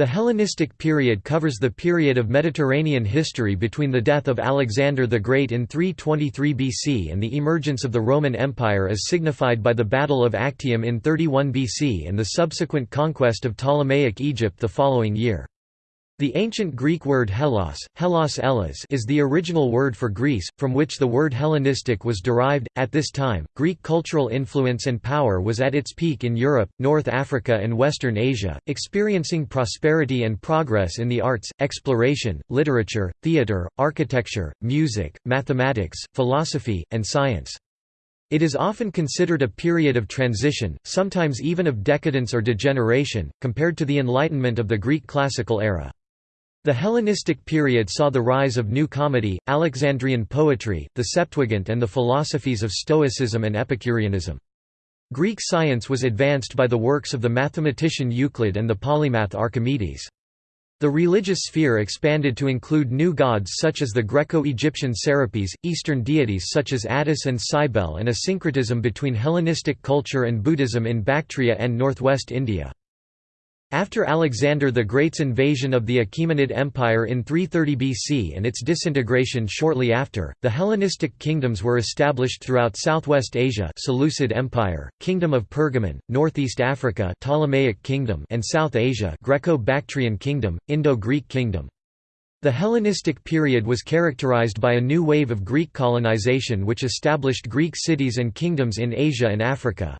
The Hellenistic period covers the period of Mediterranean history between the death of Alexander the Great in 323 BC and the emergence of the Roman Empire as signified by the Battle of Actium in 31 BC and the subsequent conquest of Ptolemaic Egypt the following year. The ancient Greek word Hellas, Hellas Elas is the original word for Greece, from which the word Hellenistic was derived. At this time, Greek cultural influence and power was at its peak in Europe, North Africa, and Western Asia, experiencing prosperity and progress in the arts, exploration, literature, theatre, architecture, music, mathematics, philosophy, and science. It is often considered a period of transition, sometimes even of decadence or degeneration, compared to the Enlightenment of the Greek classical era. The Hellenistic period saw the rise of New Comedy, Alexandrian poetry, the Septuagint and the philosophies of Stoicism and Epicureanism. Greek science was advanced by the works of the mathematician Euclid and the polymath Archimedes. The religious sphere expanded to include new gods such as the Greco-Egyptian Serapis, Eastern deities such as Attis and Cybele and a syncretism between Hellenistic culture and Buddhism in Bactria and northwest India. After Alexander the Great's invasion of the Achaemenid Empire in 330 BC and its disintegration shortly after, the Hellenistic kingdoms were established throughout southwest Asia Seleucid Empire, Kingdom of Pergamon, northeast Africa Ptolemaic Kingdom and South Asia Greco-Bactrian Kingdom, Indo-Greek Kingdom. The Hellenistic period was characterized by a new wave of Greek colonization which established Greek cities and kingdoms in Asia and Africa.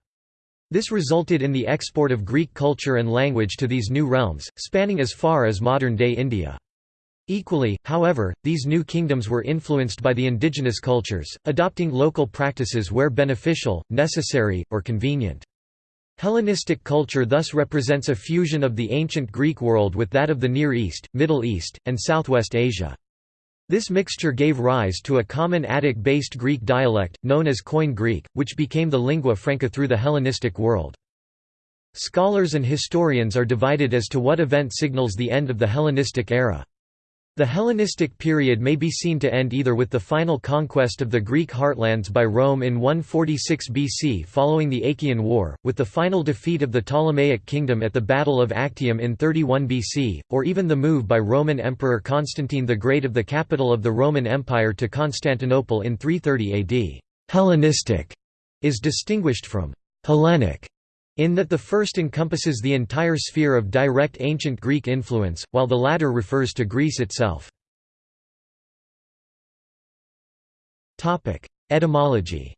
This resulted in the export of Greek culture and language to these new realms, spanning as far as modern-day India. Equally, however, these new kingdoms were influenced by the indigenous cultures, adopting local practices where beneficial, necessary, or convenient. Hellenistic culture thus represents a fusion of the ancient Greek world with that of the Near East, Middle East, and Southwest Asia. This mixture gave rise to a common Attic-based Greek dialect, known as Koine Greek, which became the lingua franca through the Hellenistic world. Scholars and historians are divided as to what event signals the end of the Hellenistic era. The Hellenistic period may be seen to end either with the final conquest of the Greek heartlands by Rome in 146 BC following the Achaean War, with the final defeat of the Ptolemaic kingdom at the Battle of Actium in 31 BC, or even the move by Roman Emperor Constantine the Great of the capital of the Roman Empire to Constantinople in 330 AD. Hellenistic is distinguished from Hellenic in that the first encompasses the entire sphere of direct ancient Greek influence, while the latter refers to Greece itself. Etymology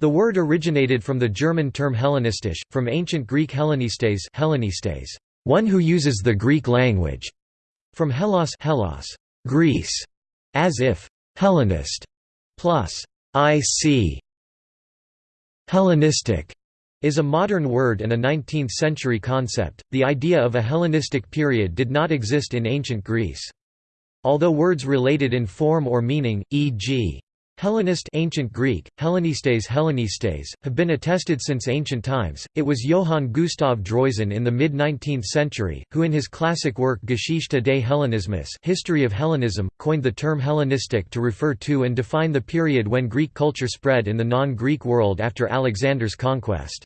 The word originated from the German term Hellenistisch, from ancient Greek Hellenistes, Hellenistes one who uses the Greek language, from Hellas, Hellas Greece, as if Hellenist plus ic Hellenistic is a modern word and a 19th-century concept. The idea of a Hellenistic period did not exist in ancient Greece. Although words related in form or meaning, e.g. Hellenist ancient Greek, Hellenistes Hellenistes, have been attested since ancient times. It was Johann Gustav Droysen in the mid-19th century, who in his classic work Geschichte des Hellenismus History of Hellenism, coined the term Hellenistic to refer to and define the period when Greek culture spread in the non-Greek world after Alexander's conquest.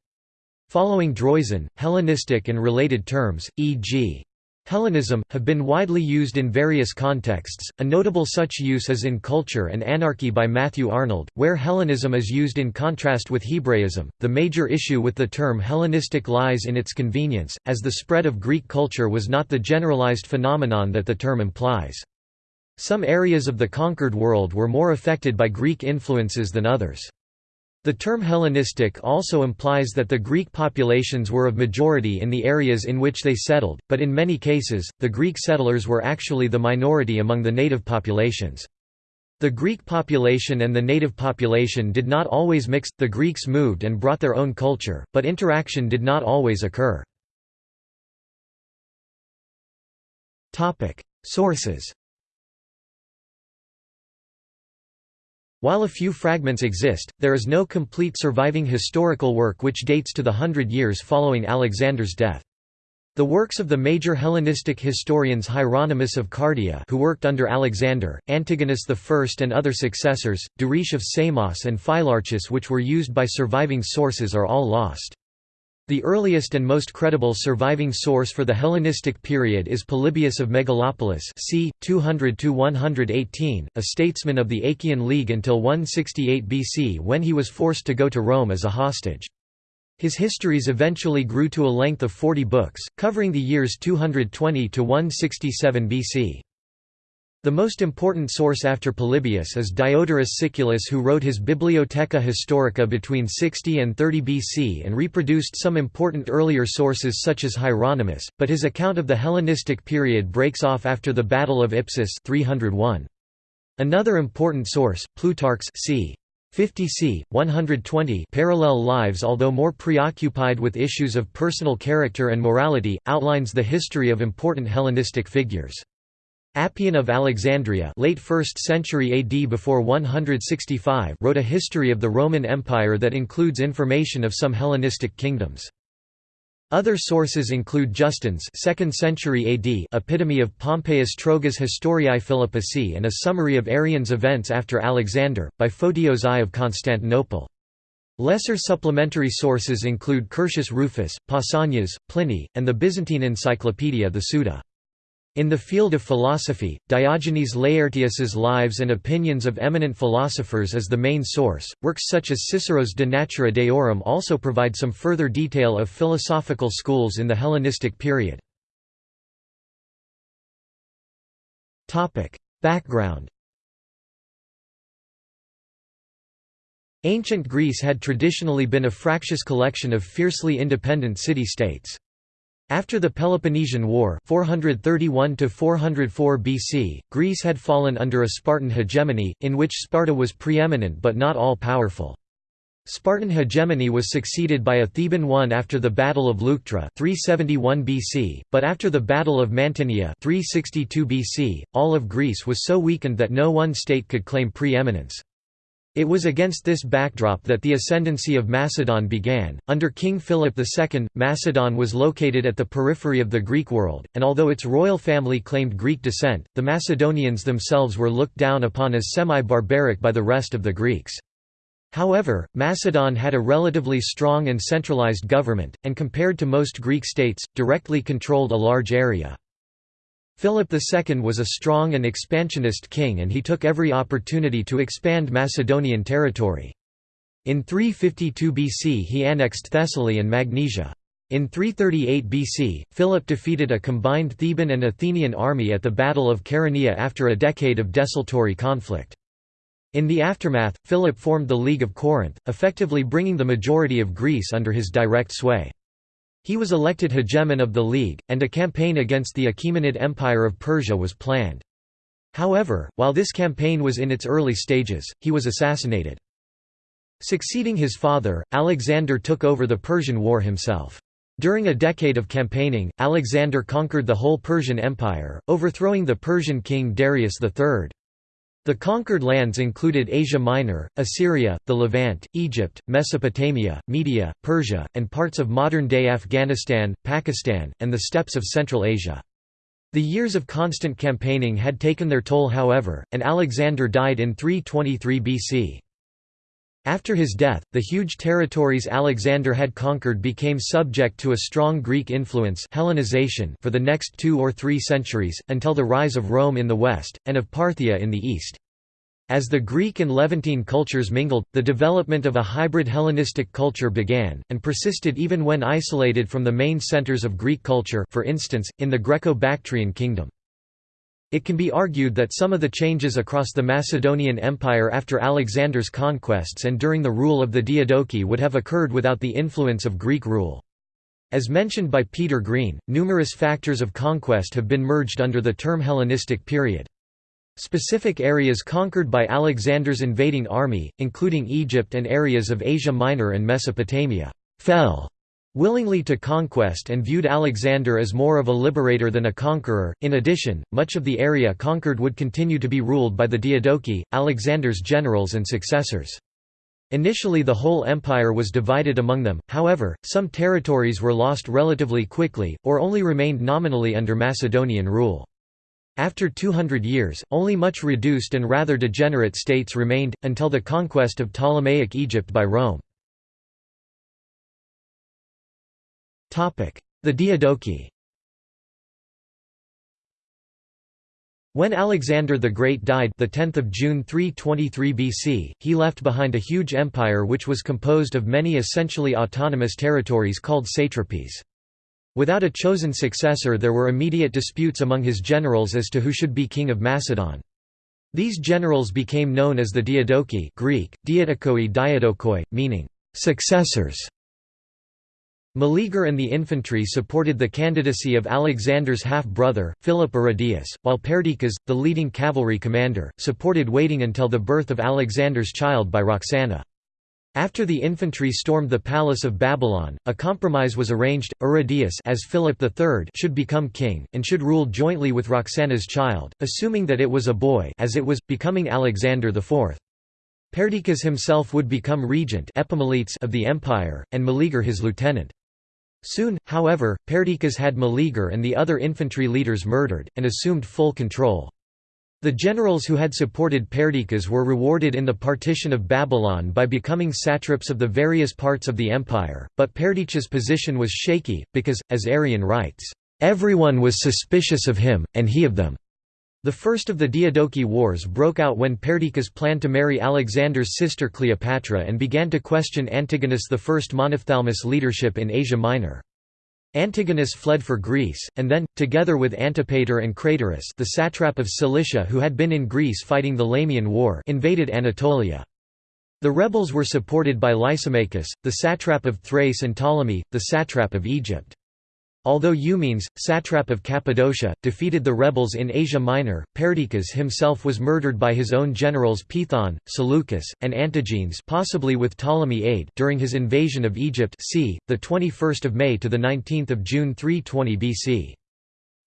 Following Droysen, Hellenistic and related terms, e.g. Hellenism, have been widely used in various contexts, a notable such use is in Culture and Anarchy by Matthew Arnold, where Hellenism is used in contrast with Hebraism. The major issue with the term Hellenistic lies in its convenience, as the spread of Greek culture was not the generalized phenomenon that the term implies. Some areas of the conquered world were more affected by Greek influences than others. The term Hellenistic also implies that the Greek populations were of majority in the areas in which they settled, but in many cases, the Greek settlers were actually the minority among the native populations. The Greek population and the native population did not always mix, the Greeks moved and brought their own culture, but interaction did not always occur. Sources While a few fragments exist, there is no complete surviving historical work which dates to the hundred years following Alexander's death. The works of the major Hellenistic historians Hieronymus of Cardia who worked under Alexander, Antigonus I and other successors, Duris of Samos and Phylarchus which were used by surviving sources are all lost. The earliest and most credible surviving source for the Hellenistic period is Polybius of Megalopolis c. 200–118, a statesman of the Achaean League until 168 BC when he was forced to go to Rome as a hostage. His histories eventually grew to a length of 40 books, covering the years 220 to 167 BC. The most important source after Polybius is Diodorus Siculus who wrote his Bibliotheca Historica between 60 and 30 BC and reproduced some important earlier sources such as Hieronymus, but his account of the Hellenistic period breaks off after the Battle of Ipsus 301. Another important source, Plutarch's c. 50 c. 120 parallel lives although more preoccupied with issues of personal character and morality, outlines the history of important Hellenistic figures. Appian of Alexandria late 1st century AD before 165 wrote a history of the Roman Empire that includes information of some Hellenistic kingdoms. Other sources include Justin's 2nd century AD epitome of Pompeius Trogus Historiae Philippici and a summary of Arrian's events after Alexander, by Photios I of Constantinople. Lesser supplementary sources include Curtius Rufus, Pausanias, Pliny, and the Byzantine encyclopedia the Suda. In the field of philosophy, Diogenes Laertius's Lives and Opinions of Eminent Philosophers is the main source. Works such as Cicero's De Natura Deorum also provide some further detail of philosophical schools in the Hellenistic period. Topic: Background. Ancient Greece had traditionally been a fractious collection of fiercely independent city-states. After the Peloponnesian War 431 BC, Greece had fallen under a Spartan hegemony, in which Sparta was preeminent but not all-powerful. Spartan hegemony was succeeded by a Theban one after the Battle of Leuctra 371 BC, but after the Battle of Mantinea 362 BC, all of Greece was so weakened that no one state could claim preeminence. It was against this backdrop that the ascendancy of Macedon began. Under King Philip II, Macedon was located at the periphery of the Greek world, and although its royal family claimed Greek descent, the Macedonians themselves were looked down upon as semi-barbaric by the rest of the Greeks. However, Macedon had a relatively strong and centralized government, and compared to most Greek states, directly controlled a large area. Philip II was a strong and expansionist king and he took every opportunity to expand Macedonian territory. In 352 BC he annexed Thessaly and Magnesia. In 338 BC, Philip defeated a combined Theban and Athenian army at the Battle of Chaeronea after a decade of desultory conflict. In the aftermath, Philip formed the League of Corinth, effectively bringing the majority of Greece under his direct sway. He was elected hegemon of the League, and a campaign against the Achaemenid Empire of Persia was planned. However, while this campaign was in its early stages, he was assassinated. Succeeding his father, Alexander took over the Persian War himself. During a decade of campaigning, Alexander conquered the whole Persian Empire, overthrowing the Persian king Darius III. The conquered lands included Asia Minor, Assyria, the Levant, Egypt, Mesopotamia, Media, Persia, and parts of modern-day Afghanistan, Pakistan, and the steppes of Central Asia. The years of constant campaigning had taken their toll however, and Alexander died in 323 BC. After his death, the huge territories Alexander had conquered became subject to a strong Greek influence Hellenization for the next two or three centuries, until the rise of Rome in the west, and of Parthia in the east. As the Greek and Levantine cultures mingled, the development of a hybrid Hellenistic culture began, and persisted even when isolated from the main centers of Greek culture for instance, in the Greco-Bactrian kingdom. It can be argued that some of the changes across the Macedonian Empire after Alexander's conquests and during the rule of the Diadochi would have occurred without the influence of Greek rule. As mentioned by Peter Green, numerous factors of conquest have been merged under the term Hellenistic period. Specific areas conquered by Alexander's invading army, including Egypt and areas of Asia Minor and Mesopotamia, fell willingly to conquest and viewed Alexander as more of a liberator than a conqueror. In addition, much of the area conquered would continue to be ruled by the Diadochi, Alexander's generals and successors. Initially the whole empire was divided among them, however, some territories were lost relatively quickly, or only remained nominally under Macedonian rule. After 200 years, only much reduced and rather degenerate states remained, until the conquest of Ptolemaic Egypt by Rome. The Diadochi When Alexander the Great died the 10th of June 323 BC, he left behind a huge empire which was composed of many essentially autonomous territories called satrapies. Without a chosen successor there were immediate disputes among his generals as to who should be king of Macedon. These generals became known as the Diadochi Greek, diadokoi diadokoi, meaning, "...successors". Meleager and the infantry supported the candidacy of Alexander's half-brother, Philip Aridaeus, while Perdiccas, the leading cavalry commander, supported waiting until the birth of Alexander's child by Roxana. After the infantry stormed the palace of Babylon, a compromise was arranged, Aridaeus as Philip III should become king, and should rule jointly with Roxana's child, assuming that it was a boy as it was, becoming Alexander IV. Perdiccas himself would become regent of the empire, and Meleager his lieutenant. Soon, however, Perdiccas had Meleager and the other infantry leaders murdered, and assumed full control. The generals who had supported Perdiccas were rewarded in the partition of Babylon by becoming satraps of the various parts of the empire, but Perdiccas' position was shaky, because, as Arrian writes, "...everyone was suspicious of him, and he of them." The first of the Diadochi Wars broke out when Perdiccas planned to marry Alexander's sister Cleopatra and began to question Antigonus I Monophthalmus' leadership in Asia Minor. Antigonus fled for Greece, and then, together with Antipater and Craterus the satrap of Cilicia who had been in Greece fighting the Lamian War invaded Anatolia. The rebels were supported by Lysimachus, the satrap of Thrace and Ptolemy, the satrap of Egypt. Although Eumenes, satrap of Cappadocia, defeated the rebels in Asia Minor, Perdiccas himself was murdered by his own generals Pithon, Seleucus, and Antigenes possibly with Ptolemy aid during his invasion of Egypt c. 21 May to 19 June 320 BC.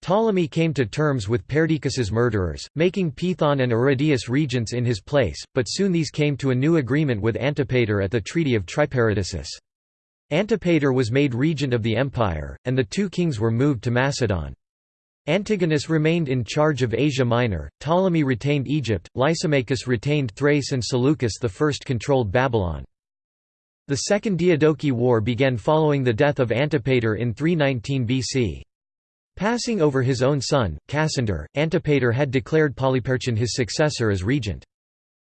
Ptolemy came to terms with Perdiccas's murderers, making Pithon and Aridaeus regents in his place, but soon these came to a new agreement with Antipater at the Treaty of Triparadisus. Antipater was made regent of the empire, and the two kings were moved to Macedon. Antigonus remained in charge of Asia Minor, Ptolemy retained Egypt, Lysimachus retained Thrace and Seleucus I controlled Babylon. The Second Diadochi War began following the death of Antipater in 319 BC. Passing over his own son, Cassander, Antipater had declared Polyperchon his successor as regent.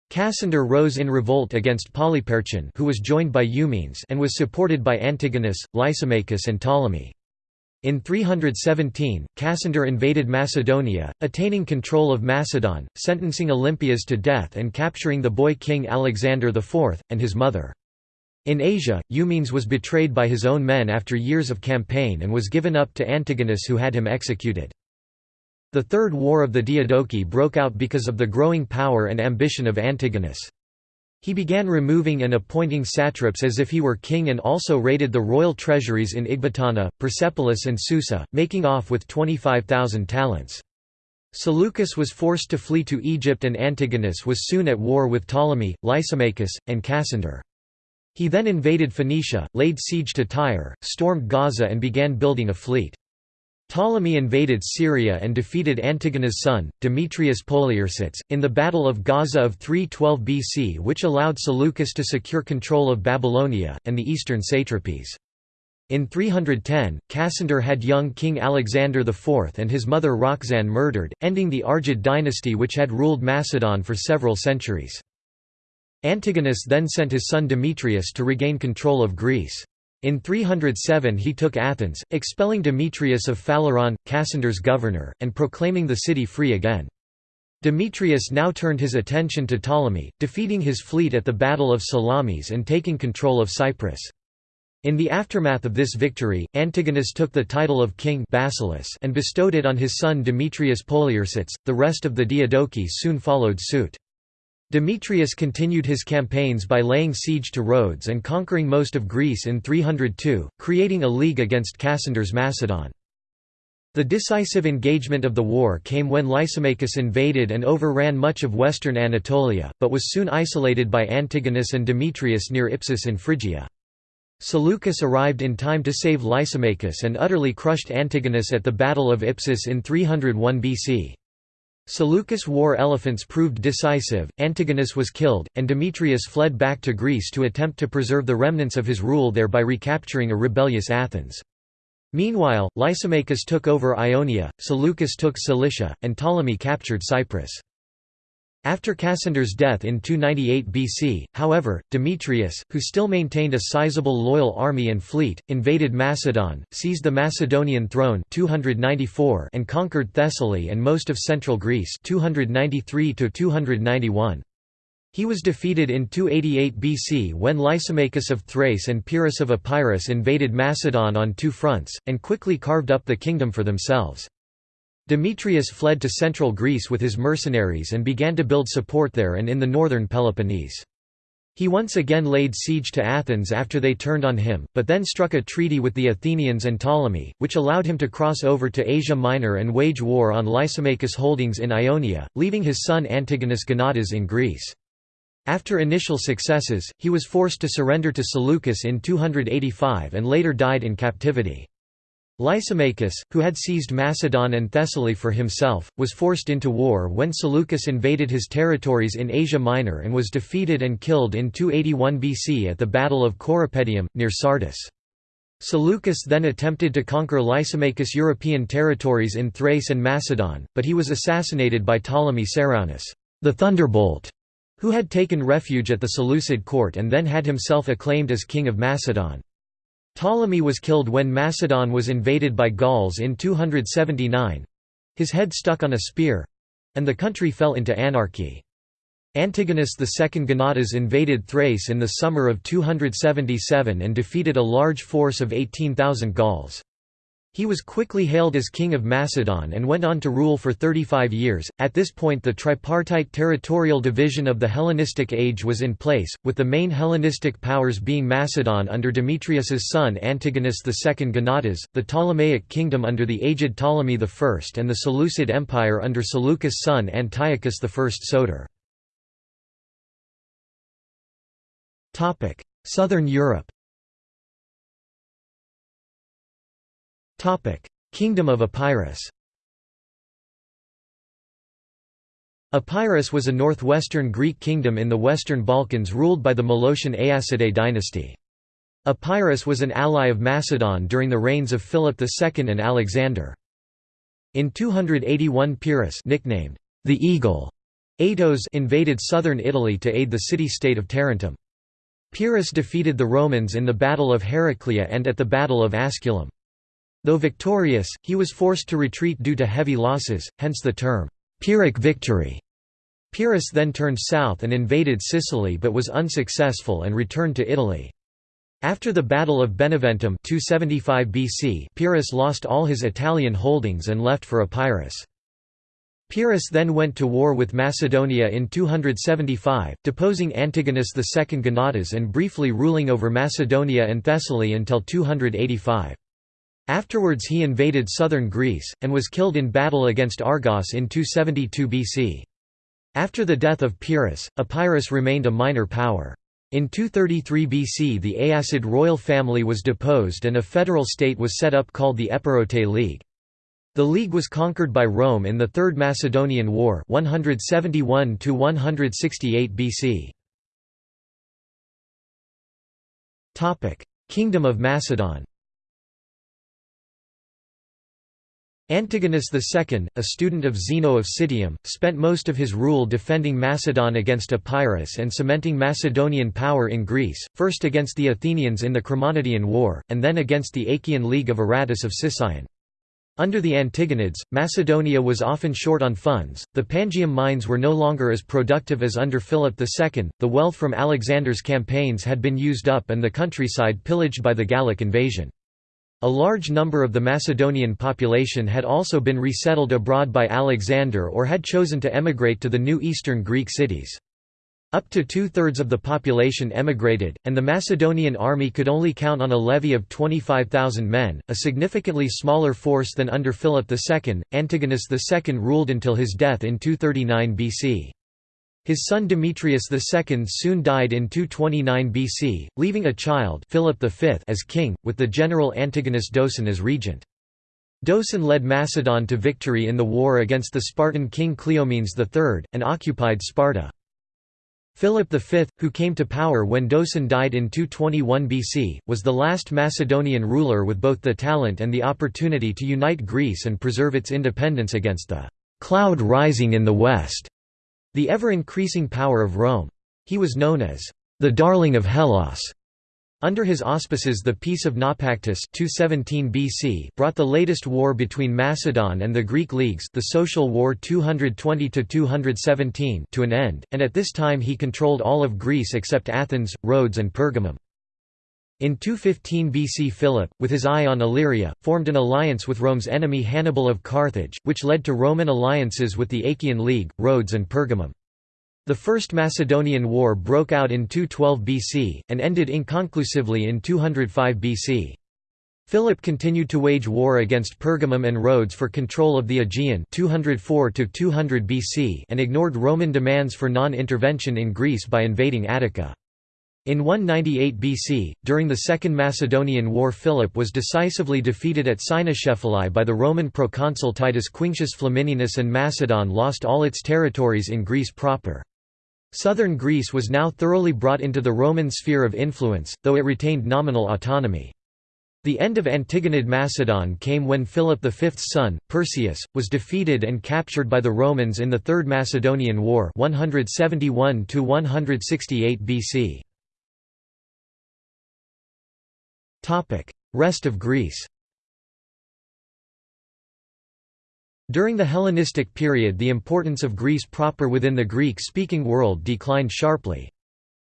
Cassander rose in revolt against Polyperchon who was joined by Eumenes and was supported by Antigonus, Lysimachus and Ptolemy. In 317, Cassander invaded Macedonia, attaining control of Macedon, sentencing Olympias to death and capturing the boy king Alexander IV, and his mother. In Asia, Eumenes was betrayed by his own men after years of campaign and was given up to Antigonus who had him executed. The Third War of the Diadochi broke out because of the growing power and ambition of Antigonus. He began removing and appointing satraps as if he were king and also raided the royal treasuries in Ecbatana, Persepolis and Susa, making off with 25,000 talents. Seleucus was forced to flee to Egypt and Antigonus was soon at war with Ptolemy, Lysimachus, and Cassander. He then invaded Phoenicia, laid siege to Tyre, stormed Gaza and began building a fleet. Ptolemy invaded Syria and defeated Antigonus' son, Demetrius Poliorcetes, in the Battle of Gaza of 312 BC which allowed Seleucus to secure control of Babylonia, and the eastern satrapies. In 310, Cassander had young King Alexander IV and his mother Roxanne murdered, ending the Argead dynasty which had ruled Macedon for several centuries. Antigonus then sent his son Demetrius to regain control of Greece. In 307 he took Athens, expelling Demetrius of Phaleron, Cassander's governor, and proclaiming the city free again. Demetrius now turned his attention to Ptolemy, defeating his fleet at the Battle of Salamis and taking control of Cyprus. In the aftermath of this victory, Antigonus took the title of king Basileus and bestowed it on his son Demetrius Poliorcetes. The rest of the Diadochi soon followed suit. Demetrius continued his campaigns by laying siege to Rhodes and conquering most of Greece in 302, creating a league against Cassander's Macedon. The decisive engagement of the war came when Lysimachus invaded and overran much of western Anatolia, but was soon isolated by Antigonus and Demetrius near Ipsus in Phrygia. Seleucus arrived in time to save Lysimachus and utterly crushed Antigonus at the Battle of Ipsus in 301 BC. Seleucus' war elephants proved decisive, Antigonus was killed, and Demetrius fled back to Greece to attempt to preserve the remnants of his rule there by recapturing a rebellious Athens. Meanwhile, Lysimachus took over Ionia, Seleucus took Cilicia, and Ptolemy captured Cyprus. After Cassander's death in 298 BC, however, Demetrius, who still maintained a sizable loyal army and fleet, invaded Macedon, seized the Macedonian throne 294 and conquered Thessaly and most of central Greece 293 291. He was defeated in 288 BC when Lysimachus of Thrace and Pyrrhus of Epirus invaded Macedon on two fronts, and quickly carved up the kingdom for themselves. Demetrius fled to central Greece with his mercenaries and began to build support there and in the northern Peloponnese. He once again laid siege to Athens after they turned on him, but then struck a treaty with the Athenians and Ptolemy, which allowed him to cross over to Asia Minor and wage war on Lysimachus' holdings in Ionia, leaving his son Antigonus Gonatas in Greece. After initial successes, he was forced to surrender to Seleucus in 285 and later died in captivity. Lysimachus, who had seized Macedon and Thessaly for himself, was forced into war when Seleucus invaded his territories in Asia Minor and was defeated and killed in 281 BC at the Battle of Corupedium, near Sardis. Seleucus then attempted to conquer Lysimachus' European territories in Thrace and Macedon, but he was assassinated by Ptolemy Ceraunus, the Thunderbolt, who had taken refuge at the Seleucid court and then had himself acclaimed as king of Macedon. Ptolemy was killed when Macedon was invaded by Gauls in 279—his head stuck on a spear—and the country fell into anarchy. Antigonus II Gonatas invaded Thrace in the summer of 277 and defeated a large force of 18,000 Gauls. He was quickly hailed as King of Macedon and went on to rule for 35 years. At this point, the tripartite territorial division of the Hellenistic age was in place, with the main Hellenistic powers being Macedon under Demetrius's son Antigonus II Gonatas, the Ptolemaic kingdom under the aged Ptolemy I, and the Seleucid Empire under Seleucus' son Antiochus I Soter. Southern Europe Kingdom of Epirus Epirus was a northwestern Greek kingdom in the Western Balkans ruled by the Molossian Aeacidae dynasty. Epirus was an ally of Macedon during the reigns of Philip II and Alexander. In 281 Pyrrhus nicknamed the Eagle Aetos invaded southern Italy to aid the city-state of Tarentum. Pyrrhus defeated the Romans in the Battle of Heraclea and at the Battle of Asculum. Though victorious, he was forced to retreat due to heavy losses, hence the term, Pyrrhic victory. Pyrrhus then turned south and invaded Sicily but was unsuccessful and returned to Italy. After the Battle of Beneventum 275 BC, Pyrrhus lost all his Italian holdings and left for Epirus. Pyrrhus then went to war with Macedonia in 275, deposing Antigonus II Gonatas and briefly ruling over Macedonia and Thessaly until 285. Afterwards he invaded southern Greece, and was killed in battle against Argos in 272 BC. After the death of Pyrrhus, Epirus remained a minor power. In 233 BC the Aeacid royal family was deposed and a federal state was set up called the Epirote League. The league was conquered by Rome in the Third Macedonian War 171 BC. Kingdom of Macedon Antigonus II, a student of Zeno of Citium, spent most of his rule defending Macedon against Epirus and cementing Macedonian power in Greece, first against the Athenians in the Chremonidean War, and then against the Achaean League of Aratus of Sicyon. Under the Antigonids, Macedonia was often short on funds, the Pangaeum mines were no longer as productive as under Philip II, the wealth from Alexander's campaigns had been used up and the countryside pillaged by the Gallic invasion. A large number of the Macedonian population had also been resettled abroad by Alexander or had chosen to emigrate to the new eastern Greek cities. Up to two-thirds of the population emigrated, and the Macedonian army could only count on a levy of 25,000 men, a significantly smaller force than under Philip II. Antigonus II ruled until his death in 239 BC. His son Demetrius II soon died in 229 BC, leaving a child Philip V as king, with the general Antigonus Doson as regent. Doson led Macedon to victory in the war against the Spartan king Cleomenes III, and occupied Sparta. Philip V, who came to power when Doson died in 221 BC, was the last Macedonian ruler with both the talent and the opportunity to unite Greece and preserve its independence against the «cloud rising in the west», the ever-increasing power of Rome. He was known as «the darling of Hellas», under his auspices the Peace of Naupactus 217 BC brought the latest war between Macedon and the Greek leagues the Social War 220–217 to an end, and at this time he controlled all of Greece except Athens, Rhodes and Pergamum. In 215 BC Philip, with his eye on Illyria, formed an alliance with Rome's enemy Hannibal of Carthage, which led to Roman alliances with the Achaean League, Rhodes and Pergamum. The First Macedonian War broke out in 212 BC, and ended inconclusively in 205 BC. Philip continued to wage war against Pergamum and Rhodes for control of the Aegean 204 200 BC and ignored Roman demands for non-intervention in Greece by invading Attica. In 198 BC, during the Second Macedonian War Philip was decisively defeated at Cynoscephalae by the Roman proconsul Titus Quinctius Flamininus and Macedon lost all its territories in Greece proper. Southern Greece was now thoroughly brought into the Roman sphere of influence, though it retained nominal autonomy. The end of Antigonid Macedon came when Philip V's son, Perseus, was defeated and captured by the Romans in the Third Macedonian War 171 BC. Rest of Greece During the Hellenistic period the importance of Greece proper within the Greek-speaking world declined sharply.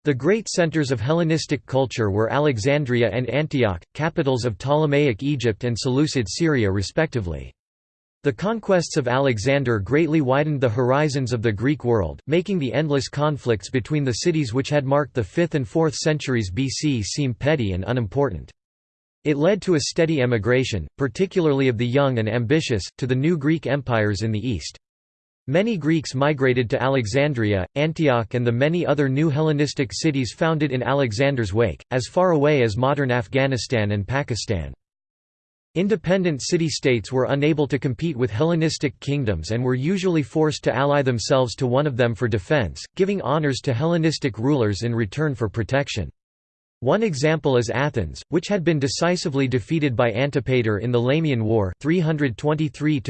The great centers of Hellenistic culture were Alexandria and Antioch, capitals of Ptolemaic Egypt and Seleucid Syria respectively. The conquests of Alexander greatly widened the horizons of the Greek world, making the endless conflicts between the cities which had marked the 5th and 4th centuries BC seem petty and unimportant. It led to a steady emigration, particularly of the young and ambitious, to the new Greek empires in the east. Many Greeks migrated to Alexandria, Antioch and the many other new Hellenistic cities founded in Alexander's wake, as far away as modern Afghanistan and Pakistan. Independent city-states were unable to compete with Hellenistic kingdoms and were usually forced to ally themselves to one of them for defense, giving honors to Hellenistic rulers in return for protection. One example is Athens, which had been decisively defeated by Antipater in the Lamian War 323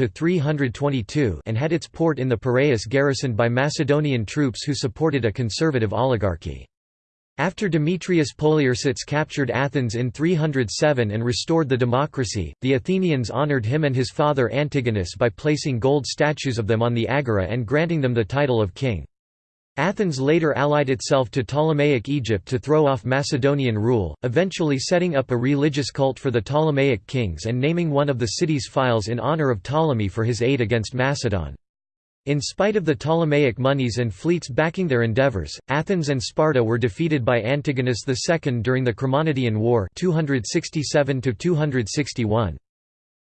and had its port in the Piraeus garrisoned by Macedonian troops who supported a conservative oligarchy. After Demetrius Poliorcetes captured Athens in 307 and restored the democracy, the Athenians honored him and his father Antigonus by placing gold statues of them on the agora and granting them the title of king. Athens later allied itself to Ptolemaic Egypt to throw off Macedonian rule, eventually setting up a religious cult for the Ptolemaic kings and naming one of the city's phylai in honor of Ptolemy for his aid against Macedon. In spite of the Ptolemaic monies and fleets backing their endeavors, Athens and Sparta were defeated by Antigonus II during the Chremonidean War 267 -261.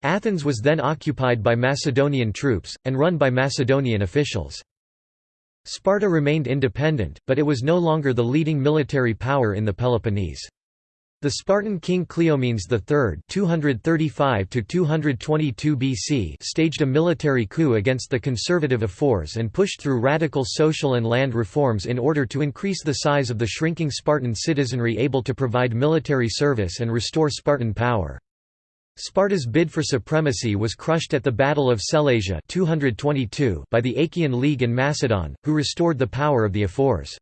Athens was then occupied by Macedonian troops, and run by Macedonian officials. Sparta remained independent, but it was no longer the leading military power in the Peloponnese. The Spartan king Cleomenes III 235 BC staged a military coup against the conservative Ephors and pushed through radical social and land reforms in order to increase the size of the shrinking Spartan citizenry able to provide military service and restore Spartan power. Sparta's bid for supremacy was crushed at the Battle of Sellasia 222 by the Achaean League and Macedon, who restored the power of the Ephors.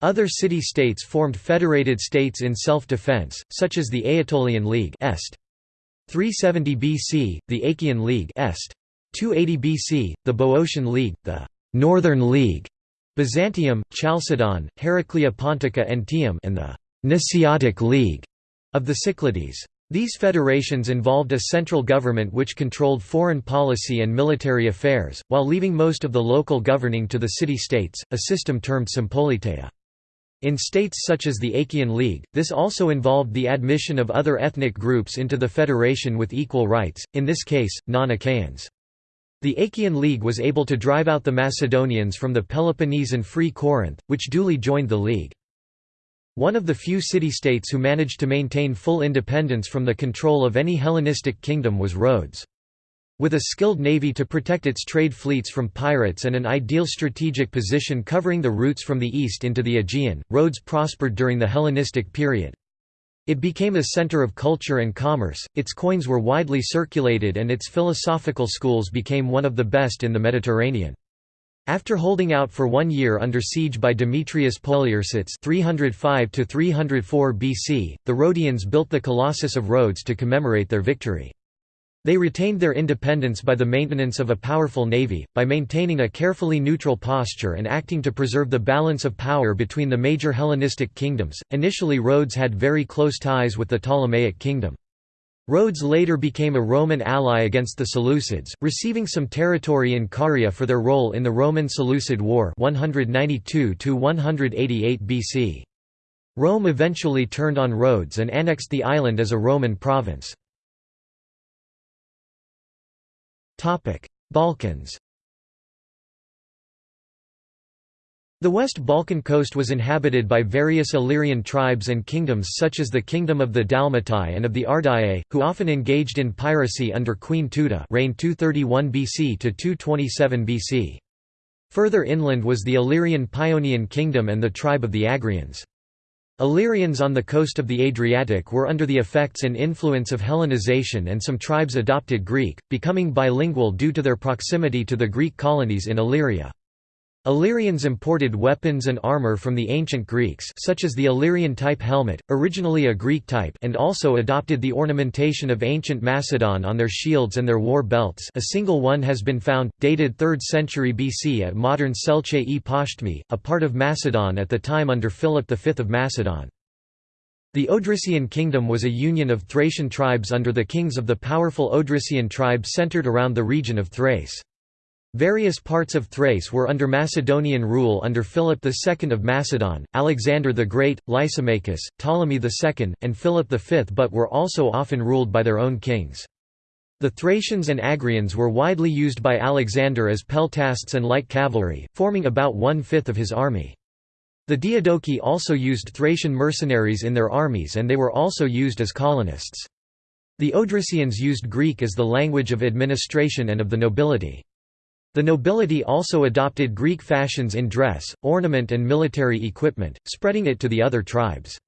Other city-states formed federated states in self-defense, such as the Aetolian League Est. 370 BC, the Achaean League Est. 280 BC, the Boeotian League, the Northern League, Byzantium, Chalcedon, Heraclea Pontica and and the Nisiotic League of the Cyclades. These federations involved a central government which controlled foreign policy and military affairs, while leaving most of the local governing to the city-states, a system termed sympoliteia. In states such as the Achaean League, this also involved the admission of other ethnic groups into the federation with equal rights, in this case, non-Achaeans. The Achaean League was able to drive out the Macedonians from the Peloponnese and Free Corinth, which duly joined the League. One of the few city-states who managed to maintain full independence from the control of any Hellenistic kingdom was Rhodes. With a skilled navy to protect its trade fleets from pirates and an ideal strategic position covering the routes from the east into the Aegean, Rhodes prospered during the Hellenistic period. It became a center of culture and commerce, its coins were widely circulated and its philosophical schools became one of the best in the Mediterranean. After holding out for one year under siege by Demetrius Poliorcetes 305 BC, the Rhodians built the Colossus of Rhodes to commemorate their victory. They retained their independence by the maintenance of a powerful navy, by maintaining a carefully neutral posture and acting to preserve the balance of power between the major Hellenistic kingdoms. Initially, Rhodes had very close ties with the Ptolemaic kingdom. Rhodes later became a Roman ally against the Seleucids, receiving some territory in Caria for their role in the Roman-Seleucid War 192 BC. Rome eventually turned on Rhodes and annexed the island as a Roman province. Balkans The West Balkan coast was inhabited by various Illyrian tribes and kingdoms such as the Kingdom of the Dalmatai and of the Ardae, who often engaged in piracy under Queen Teuta reigned 231 BC to 227 BC. Further inland was the Illyrian Paeonian kingdom and the tribe of the Agrians. Illyrians on the coast of the Adriatic were under the effects and influence of Hellenization and some tribes adopted Greek, becoming bilingual due to their proximity to the Greek colonies in Illyria. Illyrians imported weapons and armor from the ancient Greeks such as the Illyrian type helmet, originally a Greek type and also adopted the ornamentation of ancient Macedon on their shields and their war belts a single one has been found, dated 3rd century BC at modern Selche-e Pashtmi, a part of Macedon at the time under Philip V of Macedon. The Odrysian kingdom was a union of Thracian tribes under the kings of the powerful Odrysian tribe centered around the region of Thrace. Various parts of Thrace were under Macedonian rule under Philip II of Macedon, Alexander the Great, Lysimachus, Ptolemy II, and Philip V but were also often ruled by their own kings. The Thracians and Agrians were widely used by Alexander as peltasts and light cavalry, forming about one-fifth of his army. The Diadochi also used Thracian mercenaries in their armies and they were also used as colonists. The Odrysians used Greek as the language of administration and of the nobility. The nobility also adopted Greek fashions in dress, ornament and military equipment, spreading it to the other tribes.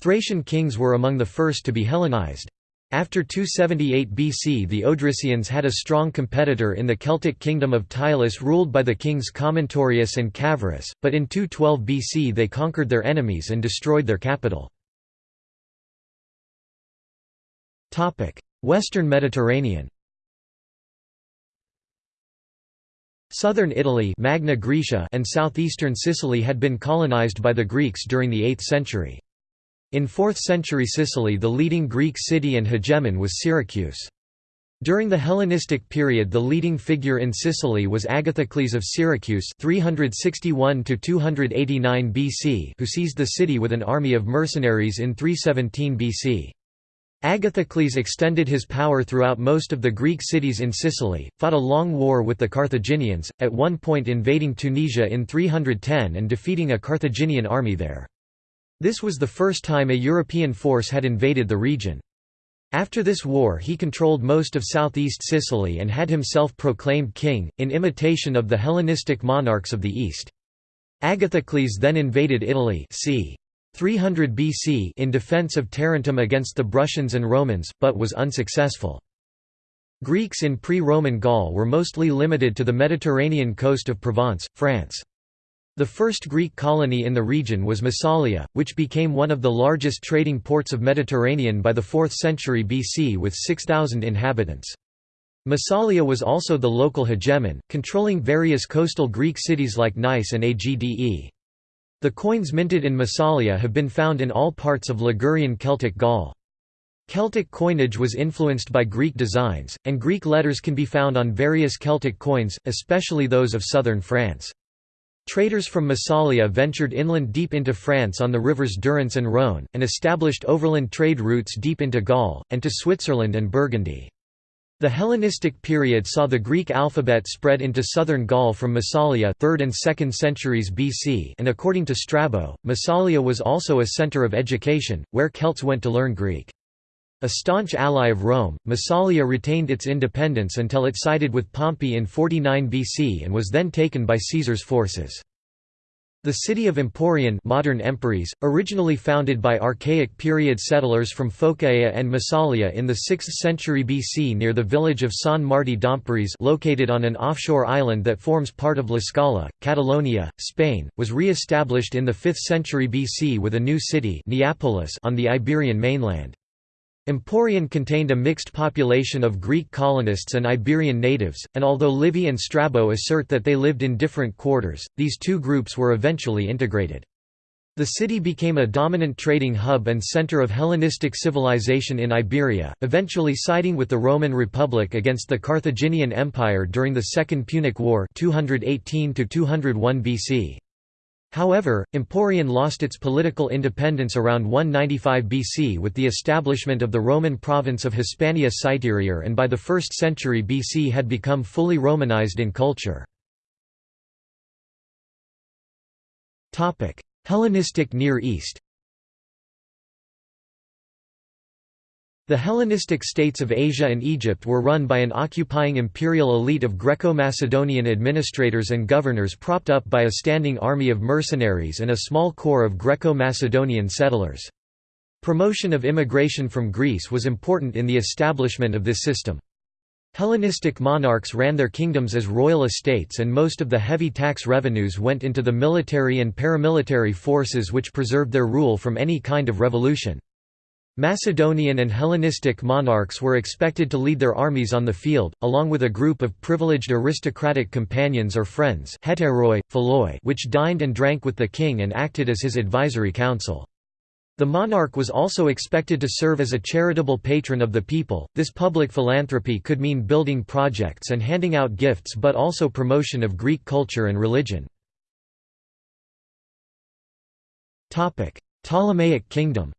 Thracian kings were among the first to be Hellenized. After 278 BC the Odrysians had a strong competitor in the Celtic kingdom of Tylis ruled by the kings Commentorius and Cavarus, but in 212 BC they conquered their enemies and destroyed their capital. Western Mediterranean Southern Italy Magna Graecia and southeastern Sicily had been colonized by the Greeks during the 8th century. In 4th century Sicily the leading Greek city and hegemon was Syracuse. During the Hellenistic period the leading figure in Sicily was Agathocles of Syracuse 361 BC who seized the city with an army of mercenaries in 317 BC. Agathocles extended his power throughout most of the Greek cities in Sicily, fought a long war with the Carthaginians, at one point invading Tunisia in 310 and defeating a Carthaginian army there. This was the first time a European force had invaded the region. After this war he controlled most of southeast Sicily and had himself proclaimed king, in imitation of the Hellenistic monarchs of the East. Agathocles then invaded Italy c. 300 BC in defense of Tarentum against the Bruttians and Romans, but was unsuccessful. Greeks in pre-Roman Gaul were mostly limited to the Mediterranean coast of Provence, France. The first Greek colony in the region was Massalia, which became one of the largest trading ports of Mediterranean by the 4th century BC with 6,000 inhabitants. Massalia was also the local hegemon, controlling various coastal Greek cities like Nice and Agde. The coins minted in Massalia have been found in all parts of Ligurian Celtic Gaul. Celtic coinage was influenced by Greek designs, and Greek letters can be found on various Celtic coins, especially those of southern France. Traders from Massalia ventured inland deep into France on the rivers Durance and Rhône, and established overland trade routes deep into Gaul, and to Switzerland and Burgundy. The Hellenistic period saw the Greek alphabet spread into southern Gaul from Massalia 3rd and 2nd centuries BC and according to Strabo, Massalia was also a center of education, where Celts went to learn Greek. A staunch ally of Rome, Massalia retained its independence until it sided with Pompey in 49 BC and was then taken by Caesar's forces. The city of Emporion modern Empúries, originally founded by Archaic period settlers from Phocaea and Massalia in the 6th century BC near the village of San Martí d'Empúries located on an offshore island that forms part of L'Escala, Catalonia, Spain, was re-established in the 5th century BC with a new city Neapolis on the Iberian mainland. Emporion contained a mixed population of Greek colonists and Iberian natives, and although Livy and Strabo assert that they lived in different quarters, these two groups were eventually integrated. The city became a dominant trading hub and center of Hellenistic civilization in Iberia, eventually siding with the Roman Republic against the Carthaginian Empire during the Second Punic War 218 BC. However, Emporion lost its political independence around 195 BC with the establishment of the Roman province of Hispania Citerior and by the 1st century BC had become fully Romanized in culture. Hellenistic Near East The Hellenistic states of Asia and Egypt were run by an occupying imperial elite of Greco-Macedonian administrators and governors propped up by a standing army of mercenaries and a small corps of Greco-Macedonian settlers. Promotion of immigration from Greece was important in the establishment of this system. Hellenistic monarchs ran their kingdoms as royal estates and most of the heavy tax revenues went into the military and paramilitary forces which preserved their rule from any kind of revolution. Macedonian and Hellenistic monarchs were expected to lead their armies on the field, along with a group of privileged aristocratic companions or friends hetairoi, which dined and drank with the king and acted as his advisory council. The monarch was also expected to serve as a charitable patron of the people. This public philanthropy could mean building projects and handing out gifts but also promotion of Greek culture and religion. Ptolemaic kingdom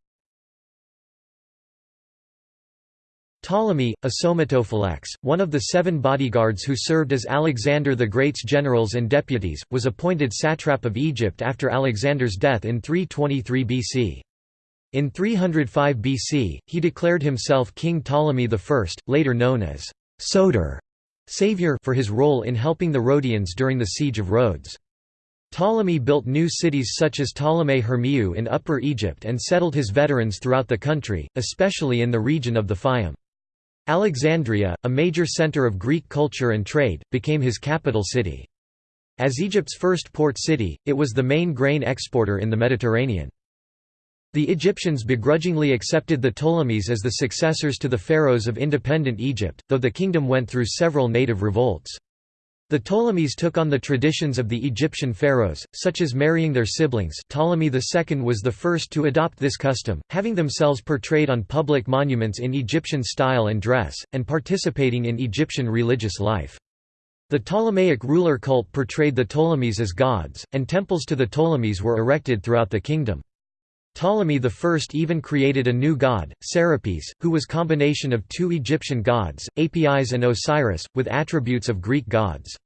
Ptolemy, a somatophylax, one of the seven bodyguards who served as Alexander the Great's generals and deputies, was appointed satrap of Egypt after Alexander's death in 323 BC. In 305 BC, he declared himself King Ptolemy I, later known as Soter, savior for his role in helping the Rhodians during the siege of Rhodes. Ptolemy built new cities such as Ptolemais Hermiou in Upper Egypt and settled his veterans throughout the country, especially in the region of the Fayum. Alexandria, a major center of Greek culture and trade, became his capital city. As Egypt's first port city, it was the main grain exporter in the Mediterranean. The Egyptians begrudgingly accepted the Ptolemies as the successors to the pharaohs of independent Egypt, though the kingdom went through several native revolts. The Ptolemies took on the traditions of the Egyptian pharaohs, such as marrying their siblings Ptolemy II was the first to adopt this custom, having themselves portrayed on public monuments in Egyptian style and dress, and participating in Egyptian religious life. The Ptolemaic ruler cult portrayed the Ptolemies as gods, and temples to the Ptolemies were erected throughout the kingdom. Ptolemy I even created a new god, Serapis, who was a combination of two Egyptian gods, Apis and Osiris, with attributes of Greek gods.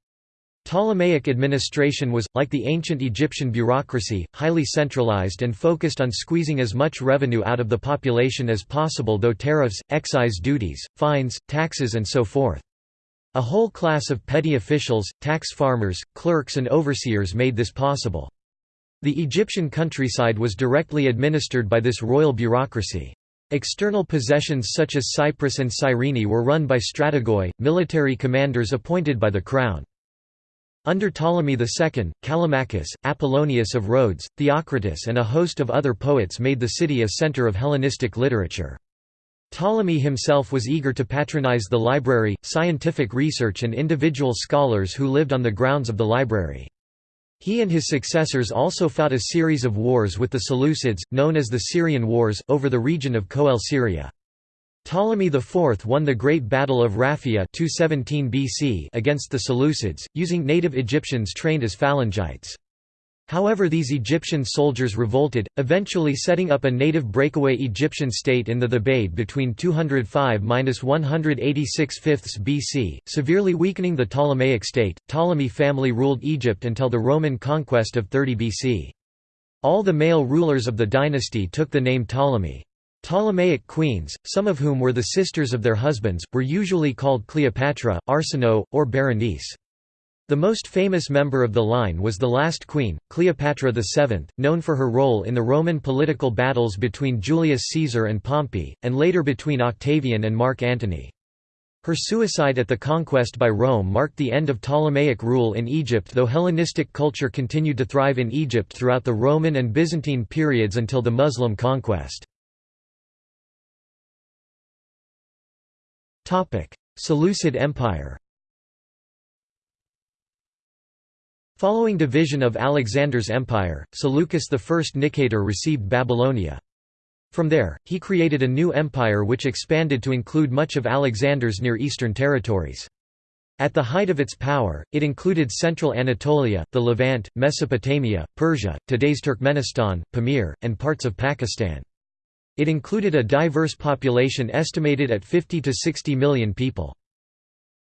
Ptolemaic administration was, like the ancient Egyptian bureaucracy, highly centralized and focused on squeezing as much revenue out of the population as possible though tariffs, excise duties, fines, taxes and so forth. A whole class of petty officials, tax farmers, clerks and overseers made this possible. The Egyptian countryside was directly administered by this royal bureaucracy. External possessions such as Cyprus and Cyrene were run by strategoi, military commanders appointed by the crown. Under Ptolemy II, Callimachus, Apollonius of Rhodes, Theocritus and a host of other poets made the city a center of Hellenistic literature. Ptolemy himself was eager to patronize the library, scientific research and individual scholars who lived on the grounds of the library. He and his successors also fought a series of wars with the Seleucids, known as the Syrian Wars, over the region of Coele Syria. Ptolemy IV won the Great Battle of Raphia 217 BC against the Seleucids, using native Egyptians trained as phalangites. However these Egyptian soldiers revolted, eventually setting up a native breakaway Egyptian state in the Thebaid between 205–186 BC, severely weakening the Ptolemaic state. Ptolemy family ruled Egypt until the Roman conquest of 30 BC. All the male rulers of the dynasty took the name Ptolemy. Ptolemaic queens, some of whom were the sisters of their husbands, were usually called Cleopatra, Arsinoe, or Berenice. The most famous member of the line was the last queen, Cleopatra VII, known for her role in the Roman political battles between Julius Caesar and Pompey, and later between Octavian and Mark Antony. Her suicide at the conquest by Rome marked the end of Ptolemaic rule in Egypt though Hellenistic culture continued to thrive in Egypt throughout the Roman and Byzantine periods until the Muslim conquest. Seleucid Empire Following division of Alexander's empire, Seleucus I Nicator received Babylonia. From there, he created a new empire which expanded to include much of Alexander's Near Eastern territories. At the height of its power, it included central Anatolia, the Levant, Mesopotamia, Persia, today's Turkmenistan, Pamir, and parts of Pakistan. It included a diverse population estimated at 50 to 60 million people.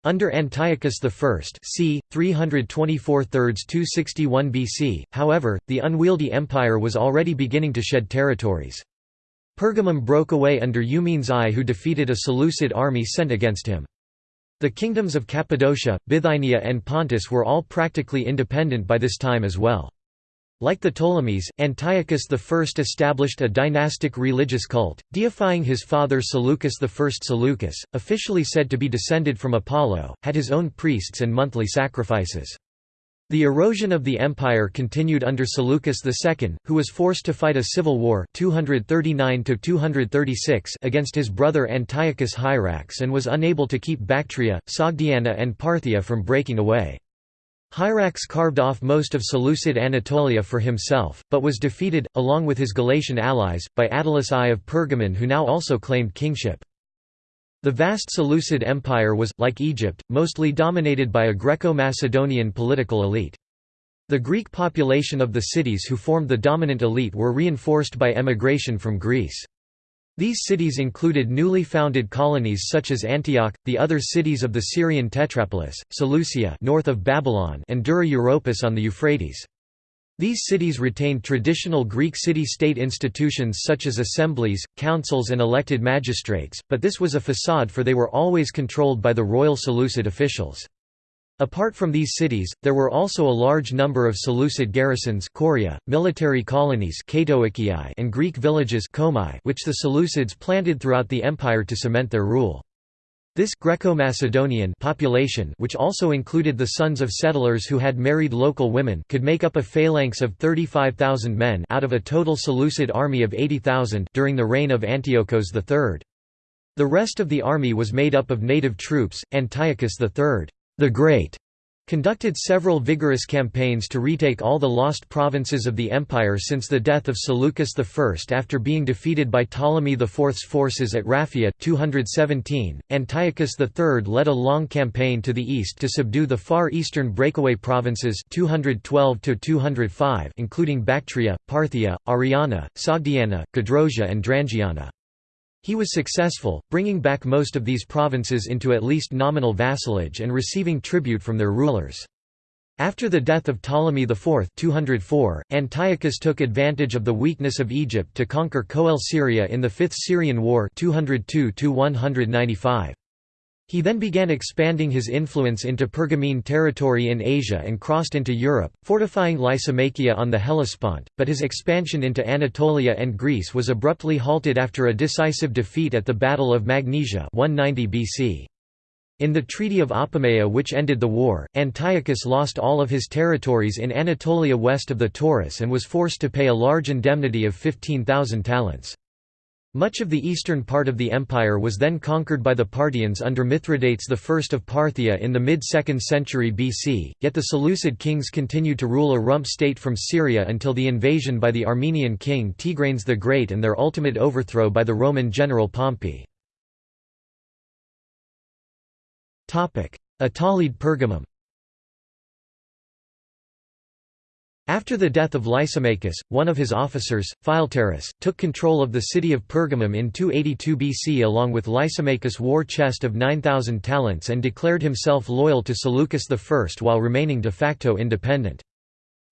Under Antiochus I c. 324 261 BC, however, the unwieldy empire was already beginning to shed territories. Pergamum broke away under Eumenes I who defeated a Seleucid army sent against him. The kingdoms of Cappadocia, Bithynia and Pontus were all practically independent by this time as well. Like the Ptolemies, Antiochus I established a dynastic religious cult, deifying his father Seleucus I. Seleucus, officially said to be descended from Apollo, had his own priests and monthly sacrifices. The erosion of the empire continued under Seleucus II, who was forced to fight a civil war 239 against his brother Antiochus Hierax and was unable to keep Bactria, Sogdiana and Parthia from breaking away. Hierax carved off most of Seleucid Anatolia for himself, but was defeated, along with his Galatian allies, by Attalus I of Pergamon who now also claimed kingship. The vast Seleucid Empire was, like Egypt, mostly dominated by a Greco-Macedonian political elite. The Greek population of the cities who formed the dominant elite were reinforced by emigration from Greece. These cities included newly founded colonies such as Antioch, the other cities of the Syrian Tetrapolis, Seleucia north of Babylon and Dura Europus on the Euphrates. These cities retained traditional Greek city-state institutions such as assemblies, councils and elected magistrates, but this was a facade for they were always controlled by the royal Seleucid officials. Apart from these cities, there were also a large number of Seleucid garrisons choria, military colonies and Greek villages which the Seleucids planted throughout the empire to cement their rule. This Greco-Macedonian population which also included the sons of settlers who had married local women could make up a phalanx of 35,000 men out of a total Seleucid army of 80,000 during the reign of Antiochus III. The rest of the army was made up of native troops. Antiochus III the Great conducted several vigorous campaigns to retake all the lost provinces of the empire since the death of Seleucus I after being defeated by Ptolemy IV's forces at Raphia 217. Antiochus III led a long campaign to the east to subdue the far eastern breakaway provinces 212 205 including Bactria, Parthia, Ariana, Sogdiana, Gedrosia and Drangiana. He was successful, bringing back most of these provinces into at least nominal vassalage and receiving tribute from their rulers. After the death of Ptolemy IV 204, Antiochus took advantage of the weakness of Egypt to conquer Coele Syria in the Fifth Syrian War 202 -195. He then began expanding his influence into Pergamene territory in Asia and crossed into Europe, fortifying Lysimachia on the Hellespont, but his expansion into Anatolia and Greece was abruptly halted after a decisive defeat at the Battle of Magnesia 190 BC. In the Treaty of Apamea which ended the war, Antiochus lost all of his territories in Anatolia west of the Taurus and was forced to pay a large indemnity of 15,000 talents. Much of the eastern part of the empire was then conquered by the Parthians under Mithridates I of Parthia in the mid-2nd century BC, yet the Seleucid kings continued to rule a rump state from Syria until the invasion by the Armenian king Tigranes the Great and their ultimate overthrow by the Roman general Pompey. Attalid Pergamum After the death of Lysimachus, one of his officers, Philetaerus, took control of the city of Pergamum in 282 BC along with Lysimachus' war chest of 9,000 talents and declared himself loyal to Seleucus I while remaining de facto independent.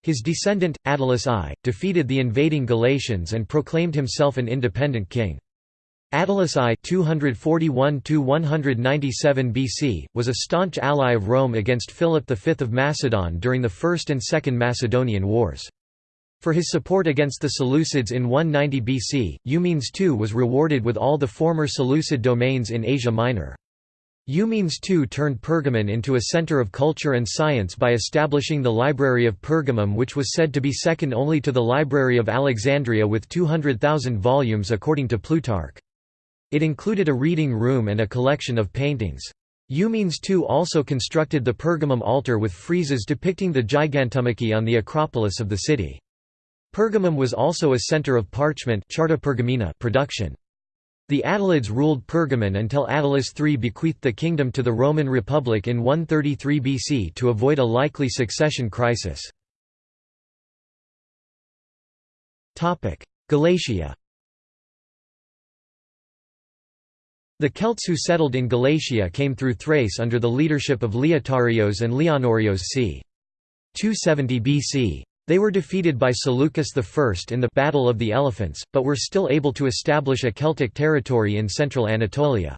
His descendant, Attalus I, defeated the invading Galatians and proclaimed himself an independent king. Attalus I 241 BC, was a staunch ally of Rome against Philip V of Macedon during the First and Second Macedonian Wars. For his support against the Seleucids in 190 BC, Eumenes II was rewarded with all the former Seleucid domains in Asia Minor. Eumenes II turned Pergamon into a center of culture and science by establishing the Library of Pergamum which was said to be second only to the Library of Alexandria with 200,000 volumes according to Plutarch. It included a reading room and a collection of paintings. Eumenes II also constructed the Pergamum altar with friezes depicting the Gigantomachy on the Acropolis of the city. Pergamum was also a center of parchment production. The Attalids ruled Pergamon until Attalus III bequeathed the kingdom to the Roman Republic in 133 BC to avoid a likely succession crisis. Galatia The Celts who settled in Galatia came through Thrace under the leadership of Leotarios and Leonorios c. 270 BC. They were defeated by Seleucus I in the Battle of the Elephants, but were still able to establish a Celtic territory in central Anatolia.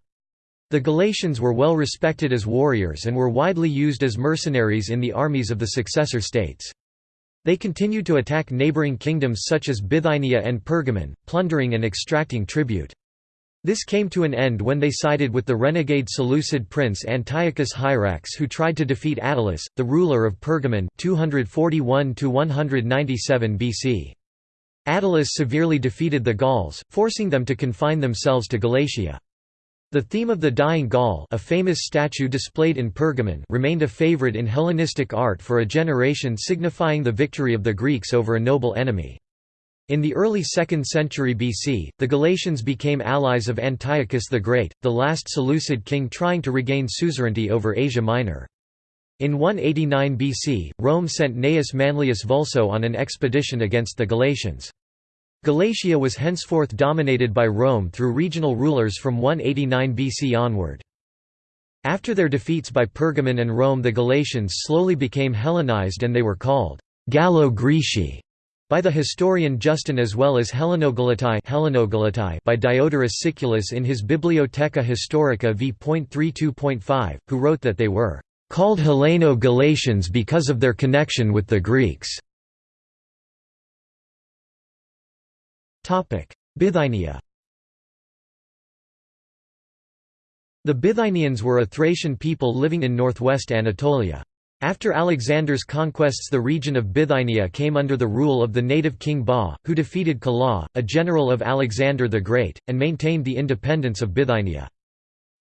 The Galatians were well respected as warriors and were widely used as mercenaries in the armies of the successor states. They continued to attack neighboring kingdoms such as Bithynia and Pergamon, plundering and extracting tribute. This came to an end when they sided with the renegade Seleucid prince Antiochus Hierax who tried to defeat Attalus, the ruler of Pergamon 241 BC. Attalus severely defeated the Gauls, forcing them to confine themselves to Galatia. The theme of the dying Gaul a famous statue displayed in Pergamon remained a favorite in Hellenistic art for a generation signifying the victory of the Greeks over a noble enemy. In the early 2nd century BC, the Galatians became allies of Antiochus the Great, the last Seleucid king trying to regain suzerainty over Asia Minor. In 189 BC, Rome sent Gnaeus Manlius Vulso on an expedition against the Galatians. Galatia was henceforth dominated by Rome through regional rulers from 189 BC onward. After their defeats by Pergamon and Rome the Galatians slowly became Hellenized and they were called Gallo-Graeci by the historian Justin as well as Hellenogalatai by Diodorus Siculus in his Bibliotheca Historica v.32.5, who wrote that they were called Helleno-Galatians because of their connection with the Greeks. Bithynia The Bithynians were a Thracian people living in northwest Anatolia. After Alexander's conquests the region of Bithynia came under the rule of the native king Bas, who defeated Calas, a general of Alexander the Great, and maintained the independence of Bithynia.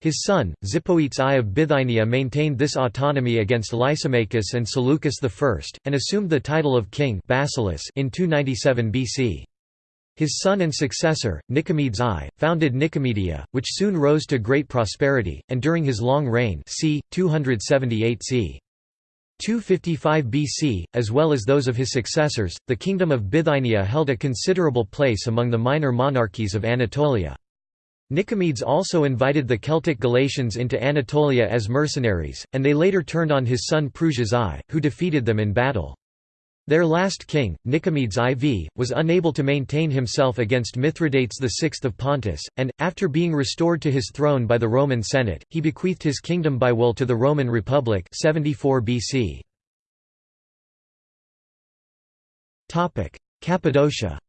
His son, Zipoetes I of Bithynia maintained this autonomy against Lysimachus and Seleucus I, and assumed the title of king Basileus in 297 BC. His son and successor, Nicomedes I, founded Nicomedia, which soon rose to great prosperity, and during his long reign c. 278 c. 255 BC, as well as those of his successors, the kingdom of Bithynia held a considerable place among the minor monarchies of Anatolia. Nicomedes also invited the Celtic Galatians into Anatolia as mercenaries, and they later turned on his son Prusias I, who defeated them in battle. Their last king, Nicomedes IV, was unable to maintain himself against Mithridates VI of Pontus, and, after being restored to his throne by the Roman Senate, he bequeathed his kingdom by will to the Roman Republic 74 BC. Cappadocia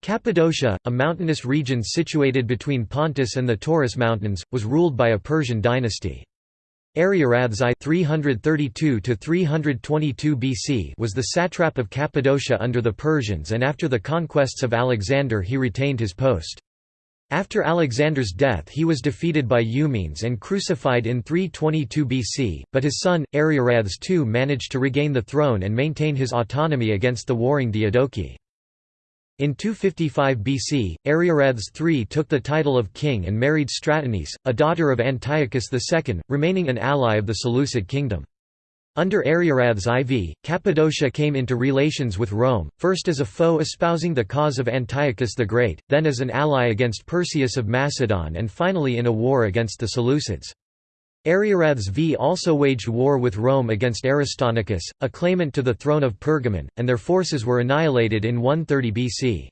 Cappadocia, a mountainous region situated between Pontus and the Taurus Mountains, was ruled by a Persian dynasty. Ariarathes I 332 BC was the satrap of Cappadocia under the Persians and after the conquests of Alexander he retained his post. After Alexander's death he was defeated by Eumenes and crucified in 322 BC, but his son, Ariarathes II managed to regain the throne and maintain his autonomy against the warring Diadochi. In 255 BC, Ariarathes III took the title of king and married Stratonice, a daughter of Antiochus II, remaining an ally of the Seleucid kingdom. Under Ariarathes IV, Cappadocia came into relations with Rome, first as a foe espousing the cause of Antiochus the Great, then as an ally against Perseus of Macedon and finally in a war against the Seleucids. Ariarathes V also waged war with Rome against Aristonicus, a claimant to the throne of Pergamon, and their forces were annihilated in 130 BC.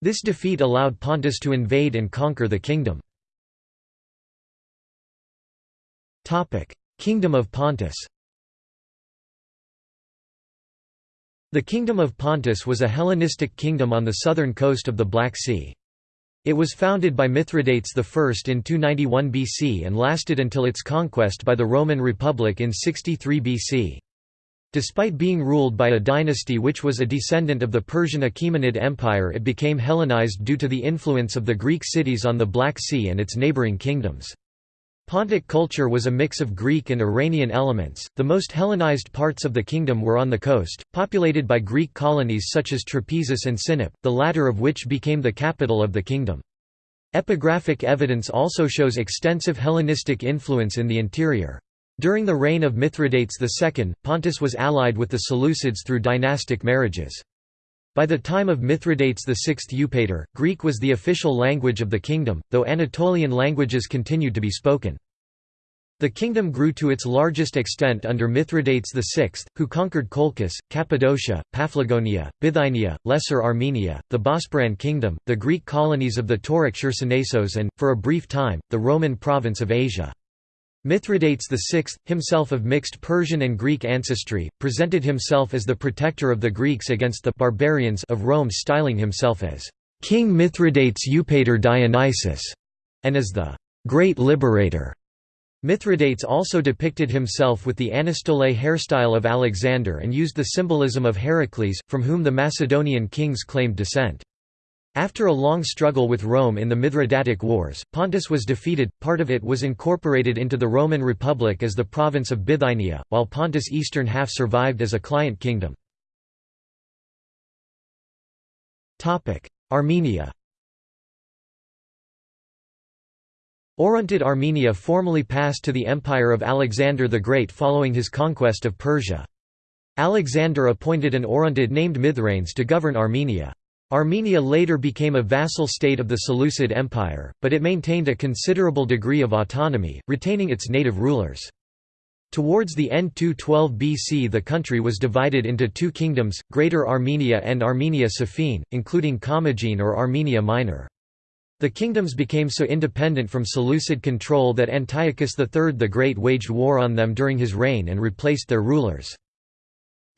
This defeat allowed Pontus to invade and conquer the kingdom. Kingdom of Pontus The Kingdom of Pontus was a Hellenistic kingdom on the southern coast of the Black Sea. It was founded by Mithridates I in 291 BC and lasted until its conquest by the Roman Republic in 63 BC. Despite being ruled by a dynasty which was a descendant of the Persian Achaemenid Empire it became Hellenized due to the influence of the Greek cities on the Black Sea and its neighboring kingdoms. Pontic culture was a mix of Greek and Iranian elements. The most Hellenized parts of the kingdom were on the coast, populated by Greek colonies such as Trapezus and Sinop, the latter of which became the capital of the kingdom. Epigraphic evidence also shows extensive Hellenistic influence in the interior. During the reign of Mithridates II, Pontus was allied with the Seleucids through dynastic marriages. By the time of Mithridates VI Eupator, Greek was the official language of the kingdom, though Anatolian languages continued to be spoken. The kingdom grew to its largest extent under Mithridates VI, who conquered Colchis, Cappadocia, Paphlagonia, Bithynia, Lesser Armenia, the Bosporan kingdom, the Greek colonies of the Tauric Chersonesos and, for a brief time, the Roman province of Asia. Mithridates VI, himself of mixed Persian and Greek ancestry, presented himself as the protector of the Greeks against the barbarians of Rome styling himself as King Mithridates Eupator Dionysus, and as the Great Liberator. Mithridates also depicted himself with the Anastole hairstyle of Alexander and used the symbolism of Heracles, from whom the Macedonian kings claimed descent. After a long struggle with Rome in the Mithridatic Wars, Pontus was defeated, part of it was incorporated into the Roman Republic as the province of Bithynia, while Pontus' eastern half survived as a client kingdom. Armenia Orontid Armenia formally passed to the empire of Alexander the Great following his conquest of Persia. Alexander appointed an Orontid named Mithranes to govern Armenia. Armenia later became a vassal state of the Seleucid Empire, but it maintained a considerable degree of autonomy, retaining its native rulers. Towards the end 212 BC the country was divided into two kingdoms, Greater Armenia and Armenia Sophene, including Commagene or Armenia Minor. The kingdoms became so independent from Seleucid control that Antiochus III the Great waged war on them during his reign and replaced their rulers.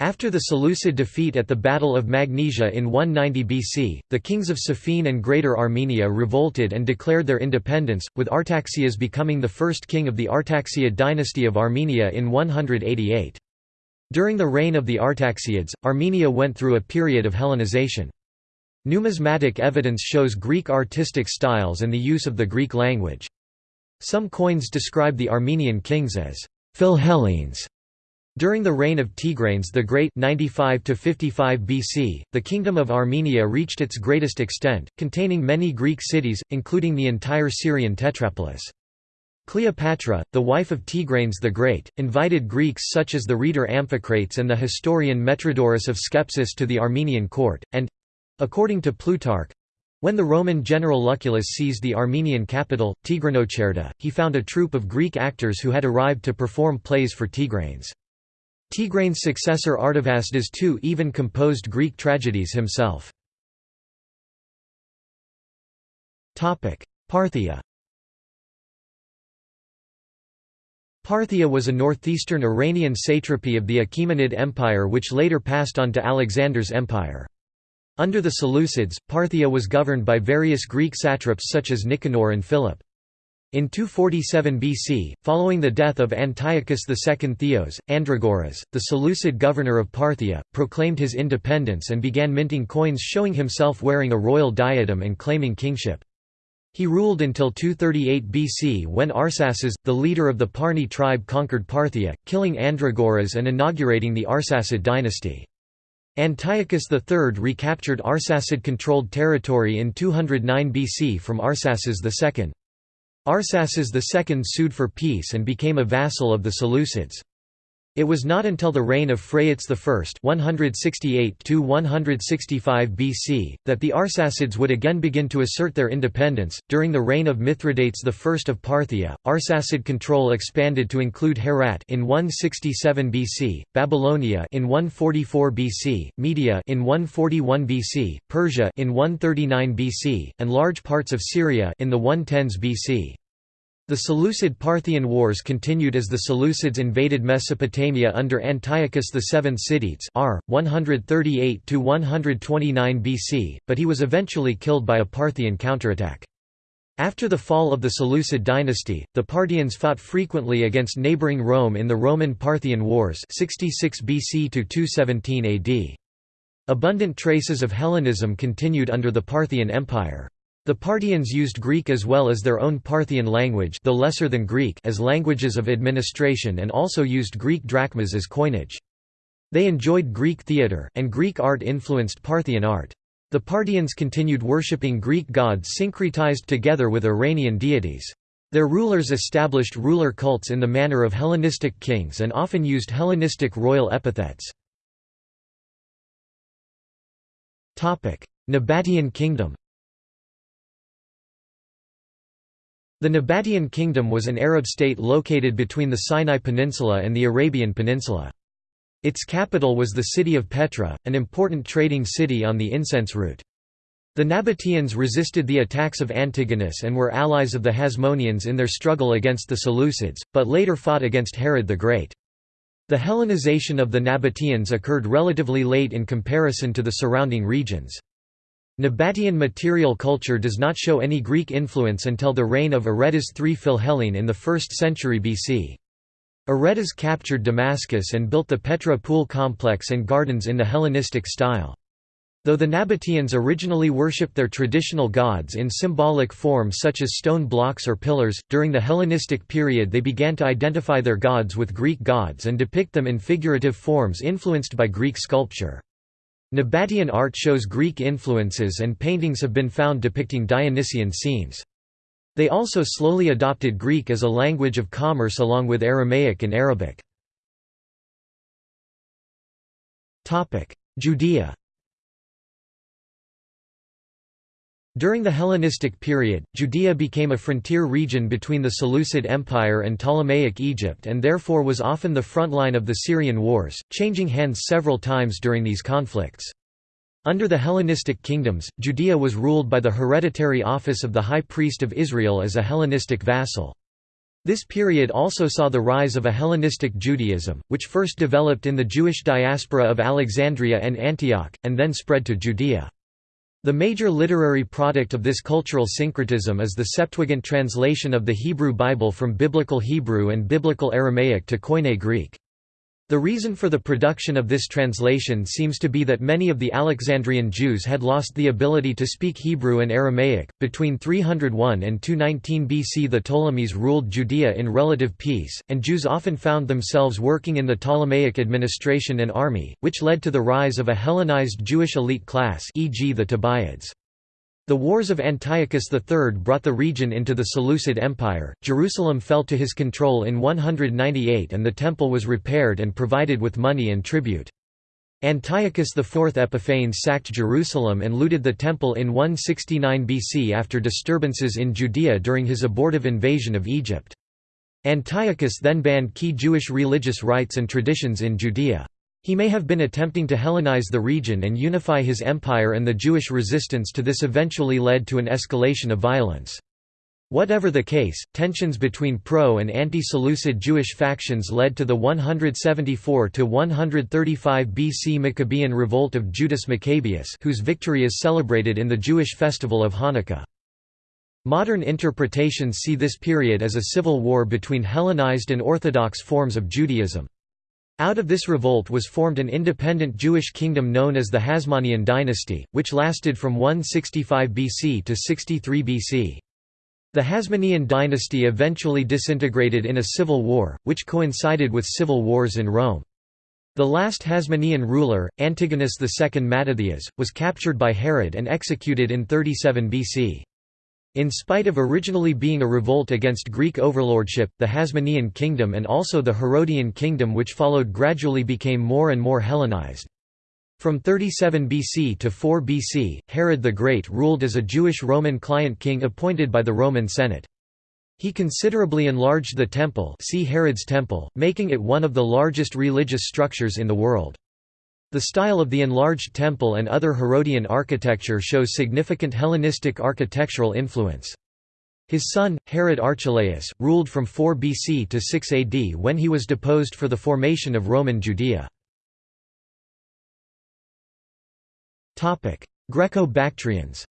After the Seleucid defeat at the Battle of Magnesia in 190 BC, the kings of Sophene and Greater Armenia revolted and declared their independence, with Artaxias becoming the first king of the Artaxiad dynasty of Armenia in 188. During the reign of the Artaxiads, Armenia went through a period of Hellenization. Numismatic evidence shows Greek artistic styles and the use of the Greek language. Some coins describe the Armenian kings as Philhellenes during the reign of Tigranes the Great 95 to 55 BC, the Kingdom of Armenia reached its greatest extent, containing many Greek cities, including the entire Syrian tetrapolis. Cleopatra, the wife of Tigranes the Great, invited Greeks such as the rhetor Amphicrates and the historian Metrodorus of Skepsis to the Armenian court, and—according to Plutarch—when the Roman general Lucullus seized the Armenian capital, Tigranocerta, he found a troupe of Greek actors who had arrived to perform plays for Tigranes. Tigranes' successor Artavasdes II even composed Greek tragedies himself. Parthia Parthia was a northeastern Iranian satrapy of the Achaemenid Empire which later passed on to Alexander's empire. Under the Seleucids, Parthia was governed by various Greek satraps such as Nicanor and Philip. In 247 BC, following the death of Antiochus II Theos, Andragoras, the Seleucid governor of Parthia, proclaimed his independence and began minting coins showing himself wearing a royal diadem and claiming kingship. He ruled until 238 BC when Arsaces, the leader of the Parni tribe conquered Parthia, killing Andragoras and inaugurating the Arsacid dynasty. Antiochus III recaptured Arsacid-controlled territory in 209 BC from Arsaces II. Arsaces II sued for peace and became a vassal of the Seleucids. It was not until the reign of Phraates I (168–165 BC) that the Arsacids would again begin to assert their independence. During the reign of Mithridates I of Parthia, Arsacid control expanded to include Herat in 167 BC, Babylonia in 144 BC, Media in 141 BC, Persia in 139 BC, and large parts of Syria in the 110s BC. The Seleucid-Parthian Wars continued as the Seleucids invaded Mesopotamia under Antiochus VII Sidetes r. 138–129 BC, but he was eventually killed by a Parthian counterattack. After the fall of the Seleucid dynasty, the Parthians fought frequently against neighbouring Rome in the Roman-Parthian Wars 66 BC to 217 AD. Abundant traces of Hellenism continued under the Parthian Empire. The Parthians used Greek as well as their own Parthian language though lesser than Greek as languages of administration and also used Greek drachmas as coinage. They enjoyed Greek theatre, and Greek art influenced Parthian art. The Parthians continued worshipping Greek gods syncretized together with Iranian deities. Their rulers established ruler cults in the manner of Hellenistic kings and often used Hellenistic royal epithets. Nabatean kingdom The Nabatean Kingdom was an Arab state located between the Sinai Peninsula and the Arabian Peninsula. Its capital was the city of Petra, an important trading city on the incense route. The Nabateans resisted the attacks of Antigonus and were allies of the Hasmoneans in their struggle against the Seleucids, but later fought against Herod the Great. The Hellenization of the Nabateans occurred relatively late in comparison to the surrounding regions. Nabatean material culture does not show any Greek influence until the reign of Aretas III Philhellene in the 1st century BC. Aretas captured Damascus and built the Petra pool complex and gardens in the Hellenistic style. Though the Nabateans originally worshipped their traditional gods in symbolic form such as stone blocks or pillars, during the Hellenistic period they began to identify their gods with Greek gods and depict them in figurative forms influenced by Greek sculpture. Nabatean art shows Greek influences and paintings have been found depicting Dionysian scenes. They also slowly adopted Greek as a language of commerce along with Aramaic and Arabic. Judea During the Hellenistic period, Judea became a frontier region between the Seleucid Empire and Ptolemaic Egypt and therefore was often the front line of the Syrian wars, changing hands several times during these conflicts. Under the Hellenistic kingdoms, Judea was ruled by the hereditary office of the High Priest of Israel as a Hellenistic vassal. This period also saw the rise of a Hellenistic Judaism, which first developed in the Jewish diaspora of Alexandria and Antioch, and then spread to Judea. The major literary product of this cultural syncretism is the Septuagint translation of the Hebrew Bible from Biblical Hebrew and Biblical Aramaic to Koine Greek. The reason for the production of this translation seems to be that many of the Alexandrian Jews had lost the ability to speak Hebrew and Aramaic. Between 301 and 219 BC, the Ptolemies ruled Judea in relative peace, and Jews often found themselves working in the Ptolemaic administration and army, which led to the rise of a Hellenized Jewish elite class, e.g., the Tobiads. The wars of Antiochus III brought the region into the Seleucid Empire, Jerusalem fell to his control in 198 and the temple was repaired and provided with money and tribute. Antiochus IV Epiphanes sacked Jerusalem and looted the temple in 169 BC after disturbances in Judea during his abortive invasion of Egypt. Antiochus then banned key Jewish religious rites and traditions in Judea. He may have been attempting to Hellenize the region and unify his empire and the Jewish resistance to this eventually led to an escalation of violence. Whatever the case, tensions between pro- and anti-Seleucid Jewish factions led to the 174–135 BC Maccabean revolt of Judas Maccabeus whose victory is celebrated in the Jewish festival of Hanukkah. Modern interpretations see this period as a civil war between Hellenized and Orthodox forms of Judaism. Out of this revolt was formed an independent Jewish kingdom known as the Hasmonean dynasty, which lasted from 165 BC to 63 BC. The Hasmonean dynasty eventually disintegrated in a civil war, which coincided with civil wars in Rome. The last Hasmonean ruler, Antigonus II Mattathias, was captured by Herod and executed in 37 BC. In spite of originally being a revolt against Greek overlordship, the Hasmonean kingdom and also the Herodian kingdom which followed gradually became more and more Hellenized. From 37 BC to 4 BC, Herod the Great ruled as a Jewish Roman client king appointed by the Roman Senate. He considerably enlarged the temple see Herod's temple, making it one of the largest religious structures in the world. The style of the enlarged temple and other Herodian architecture shows significant Hellenistic architectural influence. His son, Herod Archelaus, ruled from 4 BC to 6 AD when he was deposed for the formation of Roman Judea. Greco-Bactrians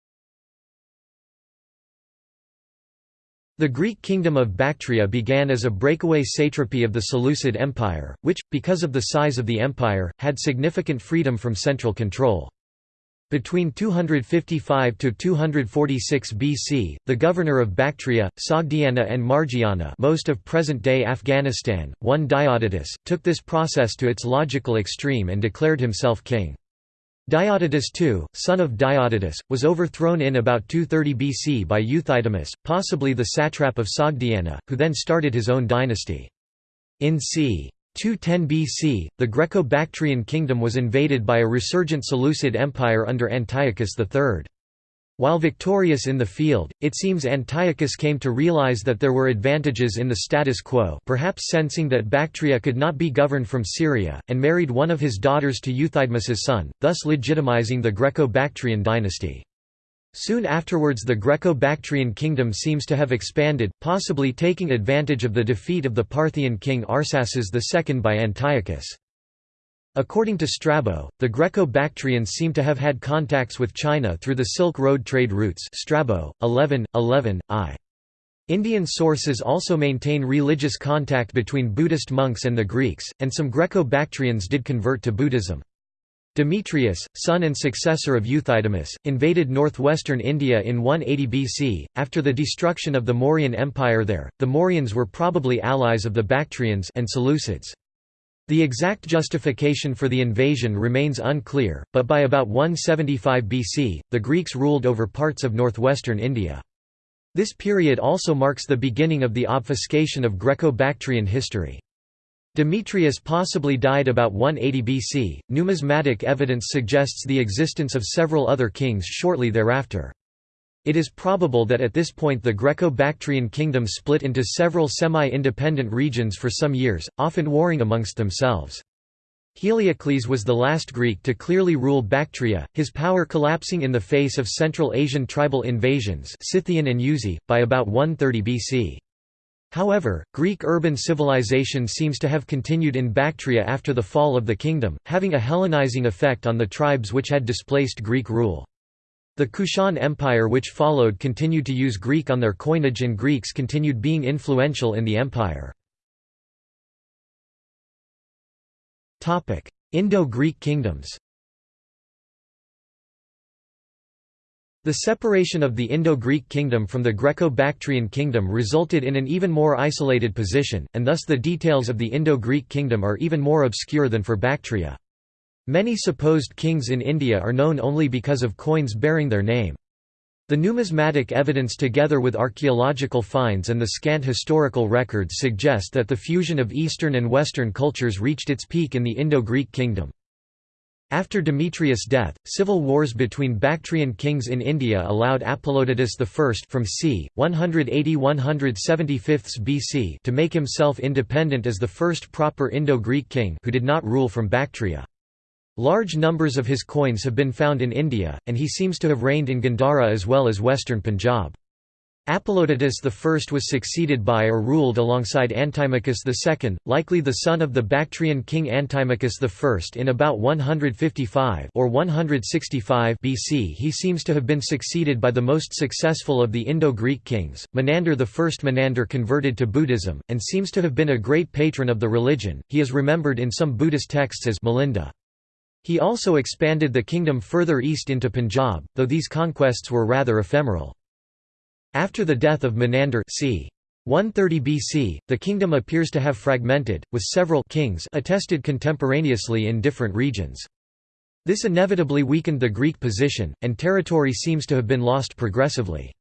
The Greek kingdom of Bactria began as a breakaway satrapy of the Seleucid Empire, which, because of the size of the empire, had significant freedom from central control. Between 255 to 246 BC, the governor of Bactria, Sogdiana and Margiana, most of present-day Afghanistan, one Diodotus, took this process to its logical extreme and declared himself king. Diodotus II, son of Diodotus, was overthrown in about 230 BC by Euthydemus, possibly the satrap of Sogdiana, who then started his own dynasty. In c. 210 BC, the Greco-Bactrian kingdom was invaded by a resurgent Seleucid empire under Antiochus III. While victorious in the field, it seems Antiochus came to realize that there were advantages in the status quo perhaps sensing that Bactria could not be governed from Syria, and married one of his daughters to Euthydemus's son, thus legitimizing the Greco-Bactrian dynasty. Soon afterwards the Greco-Bactrian kingdom seems to have expanded, possibly taking advantage of the defeat of the Parthian king Arsaces II by Antiochus. According to Strabo, the Greco-Bactrians seem to have had contacts with China through the Silk Road trade routes Strabo, 11, 11, I. Indian sources also maintain religious contact between Buddhist monks and the Greeks, and some Greco-Bactrians did convert to Buddhism. Demetrius, son and successor of Euthydemus, invaded northwestern India in 180 BC. After the destruction of the Mauryan Empire there, the Mauryans were probably allies of the Bactrians and Seleucids. The exact justification for the invasion remains unclear, but by about 175 BC, the Greeks ruled over parts of northwestern India. This period also marks the beginning of the obfuscation of Greco-Bactrian history. Demetrius possibly died about 180 BC. Numismatic evidence suggests the existence of several other kings shortly thereafter. It is probable that at this point the Greco-Bactrian kingdom split into several semi-independent regions for some years, often warring amongst themselves. Heliocles was the last Greek to clearly rule Bactria, his power collapsing in the face of Central Asian tribal invasions Scythian and Yuezhi, by about 130 BC. However, Greek urban civilization seems to have continued in Bactria after the fall of the kingdom, having a Hellenizing effect on the tribes which had displaced Greek rule. The Kushan Empire which followed continued to use Greek on their coinage and Greeks continued being influential in the empire. Indo-Greek kingdoms The separation of the Indo-Greek kingdom from the Greco-Bactrian kingdom resulted in an even more isolated position, and thus the details of the Indo-Greek kingdom are even more obscure than for Bactria. Many supposed kings in India are known only because of coins bearing their name. The numismatic evidence together with archaeological finds and the scant historical records suggest that the fusion of Eastern and Western cultures reached its peak in the Indo-Greek kingdom. After Demetrius' death, civil wars between Bactrian kings in India allowed Apollodotus I from c. 180–175 BC to make himself independent as the first proper Indo-Greek king who did not rule from Bactria. Large numbers of his coins have been found in India, and he seems to have reigned in Gandhara as well as western Punjab. Apollodotus I was succeeded by or ruled alongside Antimachus II, likely the son of the Bactrian king Antimachus I in about 155 or 165 BC. He seems to have been succeeded by the most successful of the Indo-Greek kings, Menander I. Menander converted to Buddhism, and seems to have been a great patron of the religion. He is remembered in some Buddhist texts as Milinda. He also expanded the kingdom further east into Punjab, though these conquests were rather ephemeral. After the death of Menander c. 130 BC, the kingdom appears to have fragmented, with several kings attested contemporaneously in different regions. This inevitably weakened the Greek position, and territory seems to have been lost progressively.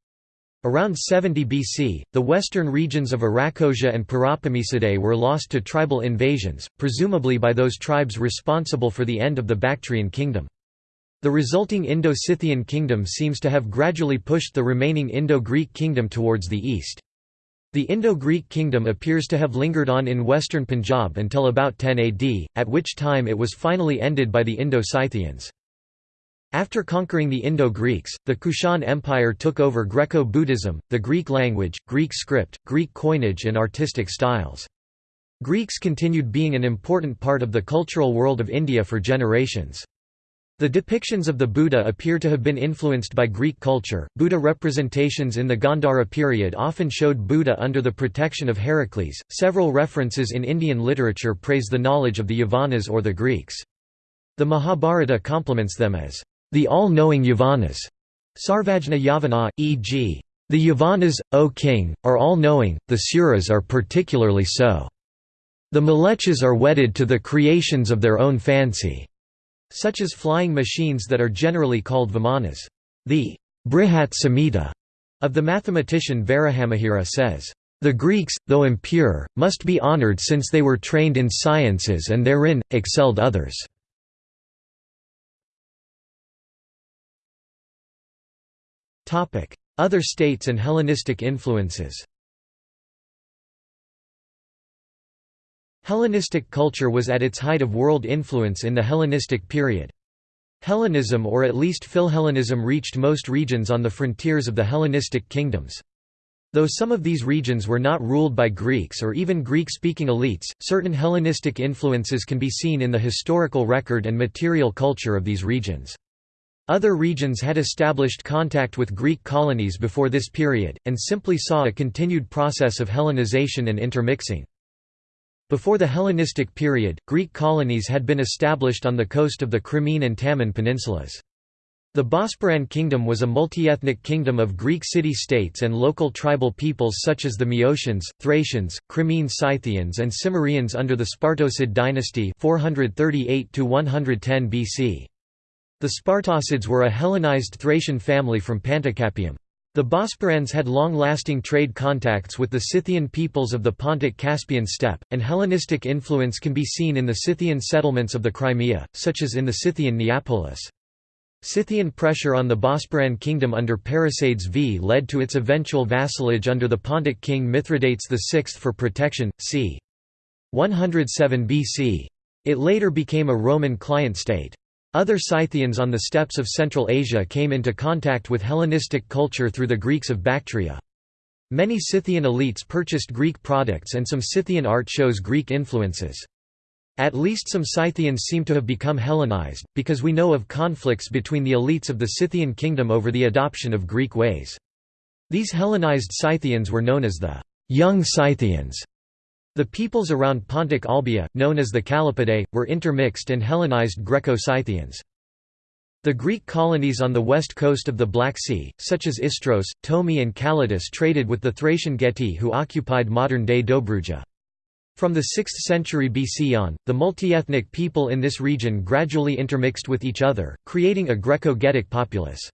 Around 70 BC, the western regions of Arachosia and Paropamisadae were lost to tribal invasions, presumably by those tribes responsible for the end of the Bactrian kingdom. The resulting Indo-Scythian kingdom seems to have gradually pushed the remaining Indo-Greek kingdom towards the east. The Indo-Greek kingdom appears to have lingered on in western Punjab until about 10 AD, at which time it was finally ended by the Indo-Scythians. After conquering the Indo-Greeks, the Kushan Empire took over Greco-Buddhism, the Greek language, Greek script, Greek coinage and artistic styles. Greeks continued being an important part of the cultural world of India for generations. The depictions of the Buddha appear to have been influenced by Greek culture. Buddha representations in the Gandhara period often showed Buddha under the protection of Heracles. Several references in Indian literature praise the knowledge of the Yavanas or the Greeks. The Mahabharata compliments them as the all-knowing Yavanas, Sarvajna Yavana, e.g. The Yavanas, O king, are all-knowing, the Suras are particularly so. The Mlechas are wedded to the creations of their own fancy, such as flying machines that are generally called Vimanas. The Brihat Samhita of the mathematician Varahamihira says, the Greeks, though impure, must be honored since they were trained in sciences and therein, excelled others. Other states and Hellenistic influences Hellenistic culture was at its height of world influence in the Hellenistic period. Hellenism or at least Philhellenism reached most regions on the frontiers of the Hellenistic kingdoms. Though some of these regions were not ruled by Greeks or even Greek-speaking elites, certain Hellenistic influences can be seen in the historical record and material culture of these regions. Other regions had established contact with Greek colonies before this period, and simply saw a continued process of Hellenization and intermixing. Before the Hellenistic period, Greek colonies had been established on the coast of the Crimean and Taman peninsulas. The Bosporan kingdom was a multi-ethnic kingdom of Greek city-states and local tribal peoples such as the Meotians, Thracians, Crimean Scythians and Cimmerians under the Spartocid dynasty 438 BC. The Spartocids were a Hellenized Thracian family from Panticapaeum. The Bosporans had long-lasting trade contacts with the Scythian peoples of the Pontic-Caspian steppe, and Hellenistic influence can be seen in the Scythian settlements of the Crimea, such as in the Scythian Neapolis. Scythian pressure on the Bosporan kingdom under Parysades V led to its eventual vassalage under the Pontic king Mithridates VI for protection, c. 107 BC. It later became a Roman client state. Other Scythians on the steppes of Central Asia came into contact with Hellenistic culture through the Greeks of Bactria. Many Scythian elites purchased Greek products and some Scythian art shows Greek influences. At least some Scythians seem to have become Hellenized, because we know of conflicts between the elites of the Scythian kingdom over the adoption of Greek ways. These Hellenized Scythians were known as the young Scythians. The peoples around Pontic Olbia, known as the Kallipidae, were intermixed and Hellenized Greco-Scythians. The Greek colonies on the west coast of the Black Sea, such as Istros, Tomi and Callatis traded with the Thracian Getae who occupied modern-day Dobruja. From the 6th century BC on, the multi-ethnic people in this region gradually intermixed with each other, creating a Greco-Getic populace.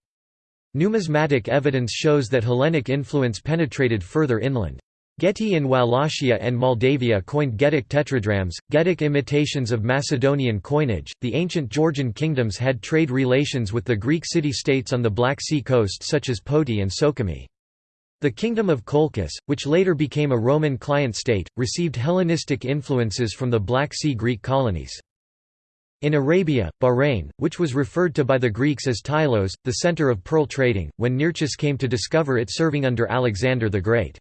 Numismatic evidence shows that Hellenic influence penetrated further inland. Getae in Wallachia and Moldavia coined Getic tetradrachms, Getic imitations of Macedonian coinage. The ancient Georgian kingdoms had trade relations with the Greek city-states on the Black Sea coast such as Poti and Sukhumi. The kingdom of Colchis, which later became a Roman client state, received Hellenistic influences from the Black Sea Greek colonies. In Arabia, Bahrain, which was referred to by the Greeks as Tylos, the center of pearl trading, when Nearchus came to discover it serving under Alexander the Great.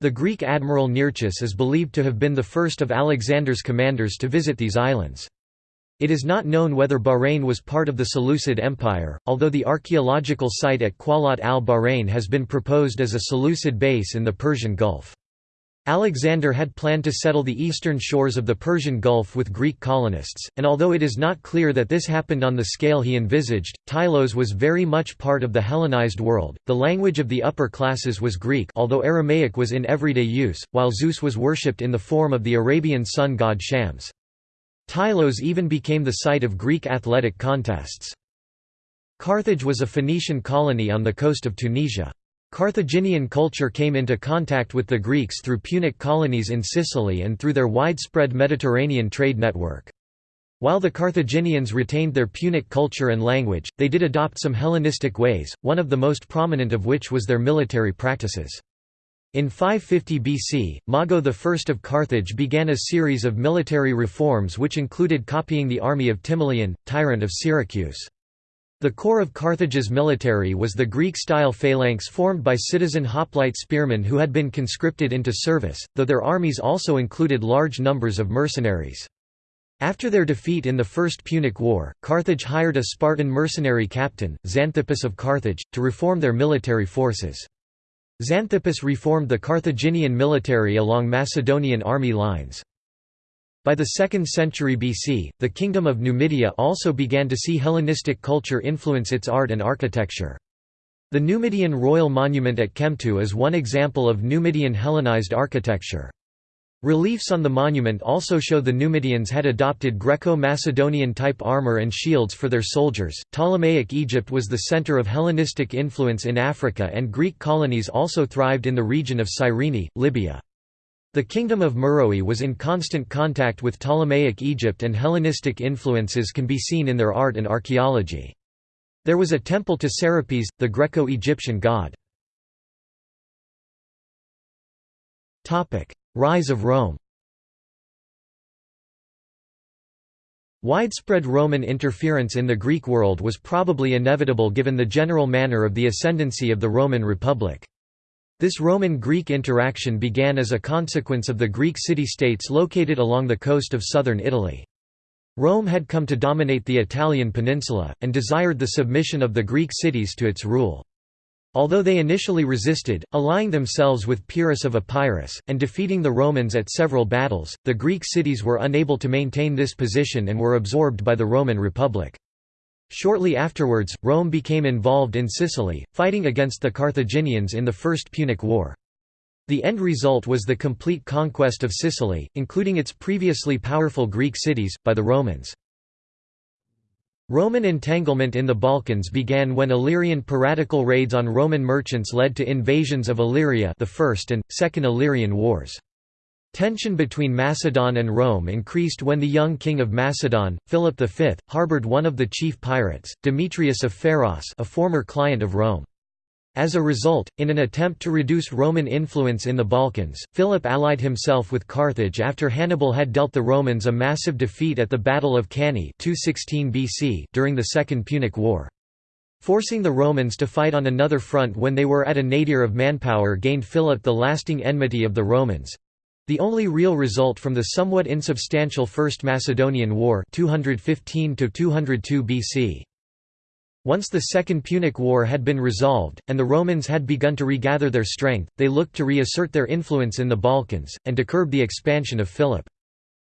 The Greek admiral Nearchus is believed to have been the first of Alexander's commanders to visit these islands. It is not known whether Bahrain was part of the Seleucid Empire, although the archaeological site at Qalat al-Bahrain has been proposed as a Seleucid base in the Persian Gulf. Alexander had planned to settle the eastern shores of the Persian Gulf with Greek colonists, and although it is not clear that this happened on the scale he envisaged, Tylos was very much part of the Hellenized world. The language of the upper classes was Greek, although Aramaic was in everyday use, while Zeus was worshipped in the form of the Arabian sun god Shams. Tylos even became the site of Greek athletic contests. Carthage was a Phoenician colony on the coast of Tunisia. Carthaginian culture came into contact with the Greeks through Punic colonies in Sicily and through their widespread Mediterranean trade network. While the Carthaginians retained their Punic culture and language, they did adopt some Hellenistic ways, one of the most prominent of which was their military practices. In 550 BC, Mago I of Carthage began a series of military reforms which included copying the army of Timoleon, tyrant of Syracuse. The core of Carthage's military was the Greek-style phalanx formed by citizen hoplite spearmen who had been conscripted into service, though their armies also included large numbers of mercenaries. After their defeat in the First Punic War, Carthage hired a Spartan mercenary captain, Xanthippus of Carthage, to reform their military forces. Xanthippus reformed the Carthaginian military along Macedonian army lines. By the 2nd century BC, the Kingdom of Numidia also began to see Hellenistic culture influence its art and architecture. The Numidian Royal Monument at Chemtu is one example of Numidian Hellenized architecture. Reliefs on the monument also show the Numidians had adopted Greco-Macedonian type armor and shields for their soldiers. Ptolemaic Egypt was the center of Hellenistic influence in Africa and Greek colonies also thrived in the region of Cyrene, Libya. The kingdom of Meroe was in constant contact with Ptolemaic Egypt and Hellenistic influences can be seen in their art and archaeology. There was a temple to Serapis, the Greco-Egyptian god. Rise of Rome Widespread Roman interference in the Greek world was probably inevitable given the general manner of the ascendancy of the Roman Republic. This Roman-Greek interaction began as a consequence of the Greek city-states located along the coast of southern Italy. Rome had come to dominate the Italian peninsula, and desired the submission of the Greek cities to its rule. Although they initially resisted, allying themselves with Pyrrhus of Epirus, and defeating the Romans at several battles, the Greek cities were unable to maintain this position and were absorbed by the Roman Republic. Shortly afterwards, Rome became involved in Sicily, fighting against the Carthaginians in the First Punic War. The end result was the complete conquest of Sicily, including its previously powerful Greek cities, by the Romans. Roman entanglement in the Balkans began when Illyrian piratical raids on Roman merchants led to invasions of Illyria the First and, Second Illyrian Wars. Tension between Macedon and Rome increased when the young king of Macedon, Philip V, harbored one of the chief pirates, Demetrius of Pharos a former client of Rome. As a result, in an attempt to reduce Roman influence in the Balkans, Philip allied himself with Carthage after Hannibal had dealt the Romans a massive defeat at the Battle of Cannae 216 BC during the Second Punic War. Forcing the Romans to fight on another front when they were at a nadir of manpower gained Philip the lasting enmity of the Romans—the only real result from the somewhat insubstantial First Macedonian War 215 BC. Once the Second Punic War had been resolved, and the Romans had begun to regather their strength, they looked to reassert their influence in the Balkans, and to curb the expansion of Philip.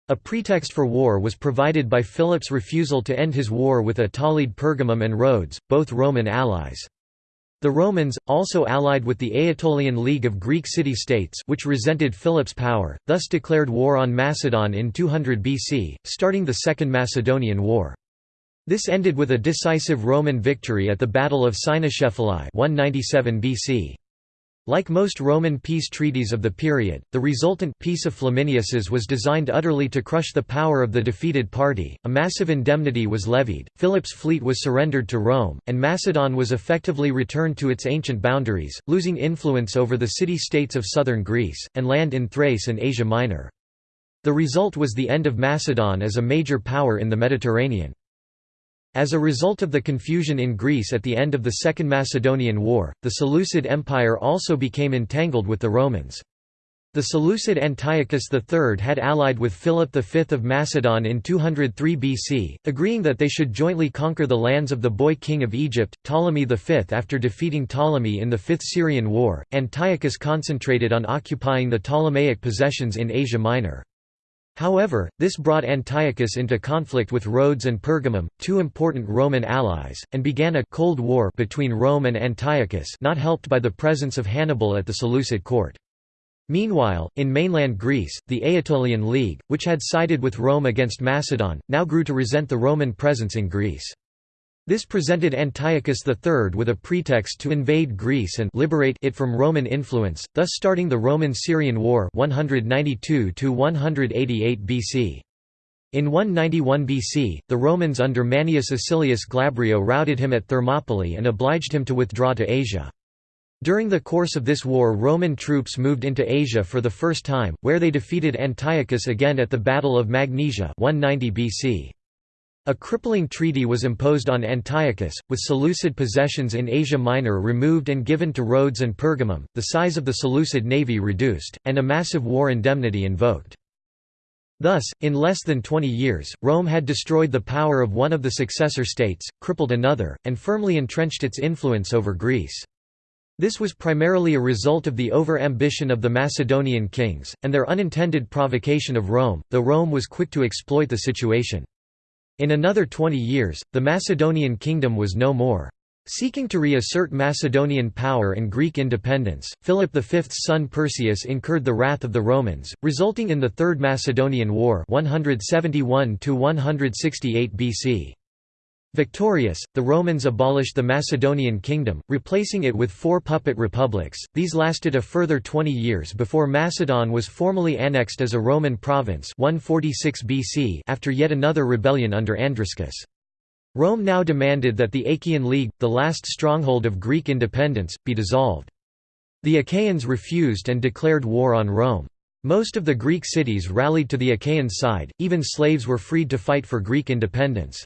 A pretext for war was provided by Philip's refusal to end his war with Attalid Pergamum and Rhodes, both Roman allies. The Romans, also allied with the Aetolian League of Greek city-states which resented Philip's power, thus declared war on Macedon in 200 BC, starting the Second Macedonian War. This ended with a decisive Roman victory at the Battle of Cynoscephalae 197 BC. Like most Roman peace treaties of the period, the resultant Peace of Flamininus's was designed utterly to crush the power of the defeated party. A massive indemnity was levied, Philip's fleet was surrendered to Rome, and Macedon was effectively returned to its ancient boundaries, losing influence over the city-states of southern Greece, and land in Thrace and Asia Minor. The result was the end of Macedon as a major power in the Mediterranean. As a result of the confusion in Greece at the end of the Second Macedonian War, the Seleucid Empire also became entangled with the Romans. The Seleucid Antiochus III had allied with Philip V of Macedon in 203 BC, agreeing that they should jointly conquer the lands of the boy king of Egypt, Ptolemy V. After defeating Ptolemy in the Fifth Syrian War, Antiochus concentrated on occupying the Ptolemaic possessions in Asia Minor. However, this brought Antiochus into conflict with Rhodes and Pergamum, two important Roman allies, and began a «Cold War» between Rome and Antiochus not helped by the presence of Hannibal at the Seleucid court. Meanwhile, in mainland Greece, the Aetolian League, which had sided with Rome against Macedon, now grew to resent the Roman presence in Greece. This presented Antiochus III with a pretext to invade Greece and liberate it from Roman influence, thus starting the Roman-Syrian War 192 BC. In 191 BC, the Romans under Manius Acilius Glabrio routed him at Thermopylae and obliged him to withdraw to Asia. During the course of this war Roman troops moved into Asia for the first time, where they defeated Antiochus again at the Battle of Magnesia 190 BC. A crippling treaty was imposed on Antiochus, with Seleucid possessions in Asia Minor removed and given to Rhodes and Pergamum, the size of the Seleucid navy reduced, and a massive war indemnity invoked. Thus, in less than 20 years, Rome had destroyed the power of one of the successor states, crippled another, and firmly entrenched its influence over Greece. This was primarily a result of the over-ambition of the Macedonian kings, and their unintended provocation of Rome, though Rome was quick to exploit the situation. In another 20 years, the Macedonian kingdom was no more. Seeking to reassert Macedonian power and Greek independence, Philip V's son Perseus incurred the wrath of the Romans, resulting in the Third Macedonian War 171 BC. Victorious, the Romans abolished the Macedonian kingdom, replacing it with four puppet republics. These lasted a further 20 years before Macedon was formally annexed as a Roman province 146 BC after yet another rebellion under Andriscus. Rome now demanded that the Achaean League, the last stronghold of Greek independence, be dissolved. The Achaeans refused and declared war on Rome. Most of the Greek cities rallied to the Achaean side, even slaves were freed to fight for Greek independence.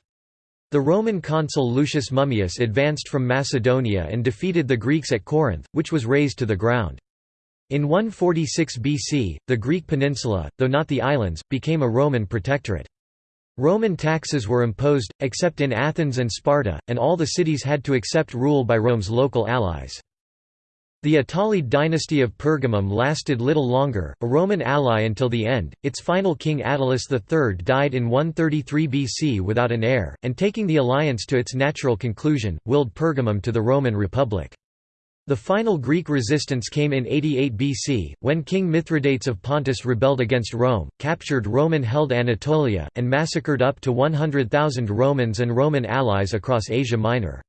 The Roman consul Lucius Mummius advanced from Macedonia and defeated the Greeks at Corinth, which was razed to the ground. In 146 BC, the Greek peninsula, though not the islands, became a Roman protectorate. Roman taxes were imposed, except in Athens and Sparta, and all the cities had to accept rule by Rome's local allies. The Attalid dynasty of Pergamum lasted little longer, a Roman ally until the end. Its final king Attalus III died in 133 BC without an heir, and taking the alliance to its natural conclusion, willed Pergamum to the Roman Republic. The final Greek resistance came in 88 BC, when King Mithridates of Pontus rebelled against Rome, captured Roman-held Anatolia, and massacred up to 100,000 Romans and Roman allies across Asia Minor.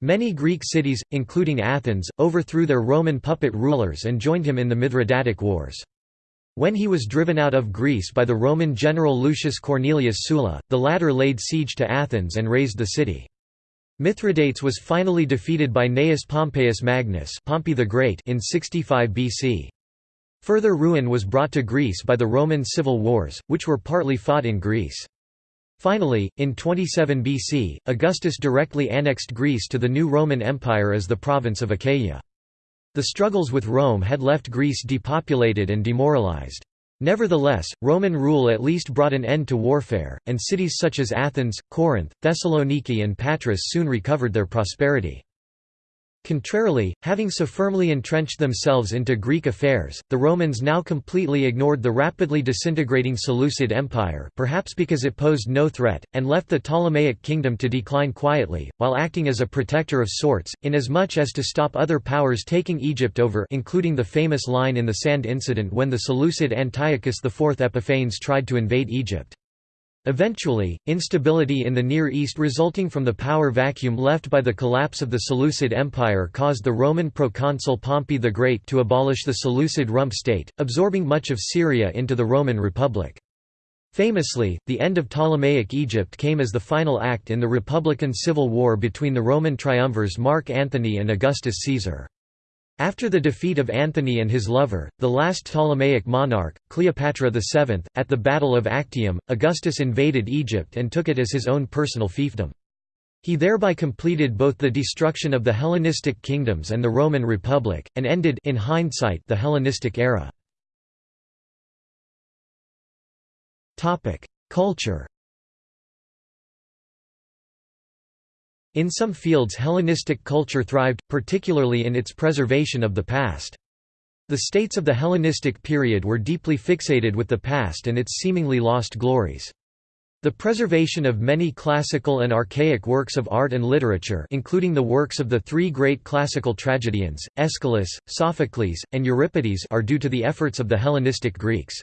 Many Greek cities, including Athens, overthrew their Roman puppet rulers and joined him in the Mithridatic Wars. When he was driven out of Greece by the Roman general Lucius Cornelius Sulla, the latter laid siege to Athens and razed the city. Mithridates was finally defeated by Gnaeus Pompeius Magnus Pompey the Great in 65 BC. Further ruin was brought to Greece by the Roman civil wars, which were partly fought in Greece. Finally, in 27 BC, Augustus directly annexed Greece to the new Roman Empire as the province of Achaia. The struggles with Rome had left Greece depopulated and demoralized. Nevertheless, Roman rule at least brought an end to warfare, and cities such as Athens, Corinth, Thessaloniki and Patras soon recovered their prosperity. Contrarily, having so firmly entrenched themselves into Greek affairs, the Romans now completely ignored the rapidly disintegrating Seleucid Empire perhaps because it posed no threat, and left the Ptolemaic kingdom to decline quietly, while acting as a protector of sorts, inasmuch as to stop other powers taking Egypt over including the famous line in the sand incident when the Seleucid Antiochus IV Epiphanes tried to invade Egypt. Eventually, instability in the Near East resulting from the power vacuum left by the collapse of the Seleucid Empire caused the Roman proconsul Pompey the Great to abolish the Seleucid rump state, absorbing much of Syria into the Roman Republic. Famously, the end of Ptolemaic Egypt came as the final act in the Republican Civil War between the Roman triumvirs Mark Antony and Augustus Caesar. After the defeat of Antony and his lover, the last Ptolemaic monarch, Cleopatra VII, at the Battle of Actium, Augustus invaded Egypt and took it as his own personal fiefdom. He thereby completed both the destruction of the Hellenistic kingdoms and the Roman Republic, and ended in hindsight the Hellenistic era. Culture In some fields Hellenistic culture thrived, particularly in its preservation of the past. The states of the Hellenistic period were deeply fixated with the past and its seemingly lost glories. The preservation of many classical and archaic works of art and literature including the works of the three great classical tragedians, Aeschylus, Sophocles, and Euripides are due to the efforts of the Hellenistic Greeks.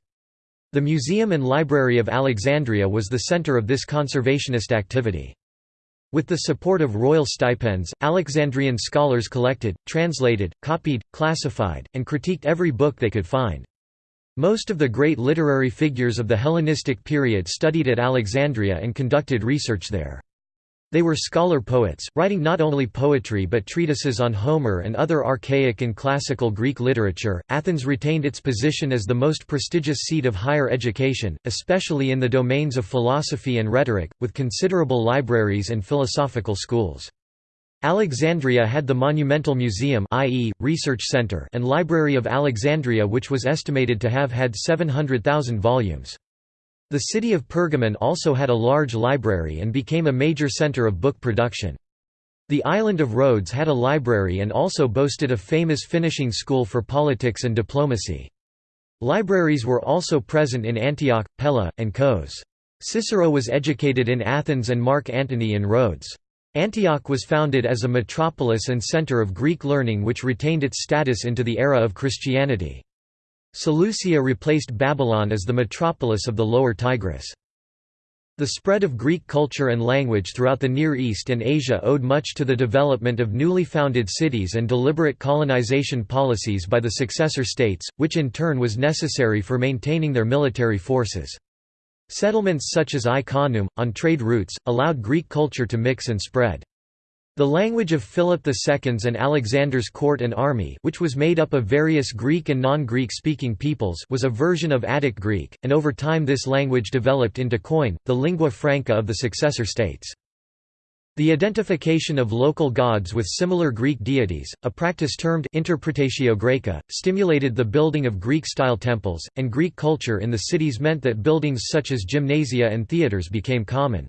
The Museum and Library of Alexandria was the center of this conservationist activity. With the support of royal stipends, Alexandrian scholars collected, translated, copied, classified, and critiqued every book they could find. Most of the great literary figures of the Hellenistic period studied at Alexandria and conducted research there. They were scholar poets, writing not only poetry but treatises on Homer and other archaic and classical Greek literature. Athens retained its position as the most prestigious seat of higher education, especially in the domains of philosophy and rhetoric, with considerable libraries and philosophical schools. Alexandria had the Monumental Museum i.e., Research Center and Library of Alexandria which was estimated to have had 700,000 volumes. The city of Pergamon also had a large library and became a major center of book production. The island of Rhodes had a library and also boasted a famous finishing school for politics and diplomacy. Libraries were also present in Antioch, Pella, and Kos. Cicero was educated in Athens and Mark Antony in Rhodes. Antioch was founded as a metropolis and center of Greek learning which retained its status into the era of Christianity. Seleucia replaced Babylon as the metropolis of the lower Tigris. The spread of Greek culture and language throughout the Near East and Asia owed much to the development of newly founded cities and deliberate colonization policies by the successor states, which in turn was necessary for maintaining their military forces. Settlements such as Ai-Khanoum, on trade routes, allowed Greek culture to mix and spread. The language of Philip II's and Alexander's court and army which was made up of various Greek and non-Greek speaking peoples was a version of Attic Greek, and over time this language developed into Koine, the lingua franca of the successor states. The identification of local gods with similar Greek deities, a practice termed interpretatio Graeca, stimulated the building of Greek-style temples, and Greek culture in the cities meant that buildings such as gymnasia and theatres became common.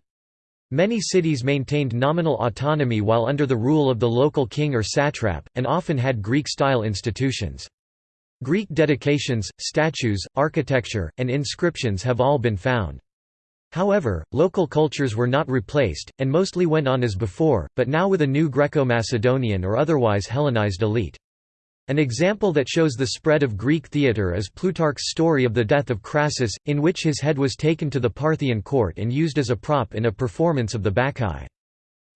Many cities maintained nominal autonomy while under the rule of the local king or satrap, and often had Greek-style institutions. Greek dedications, statues, architecture, and inscriptions have all been found. However, local cultures were not replaced, and mostly went on as before, but now with a new Greco-Macedonian or otherwise Hellenized elite. An example that shows the spread of Greek theatre is Plutarch's story of the death of Crassus, in which his head was taken to the Parthian court and used as a prop in a performance of the Bacchae.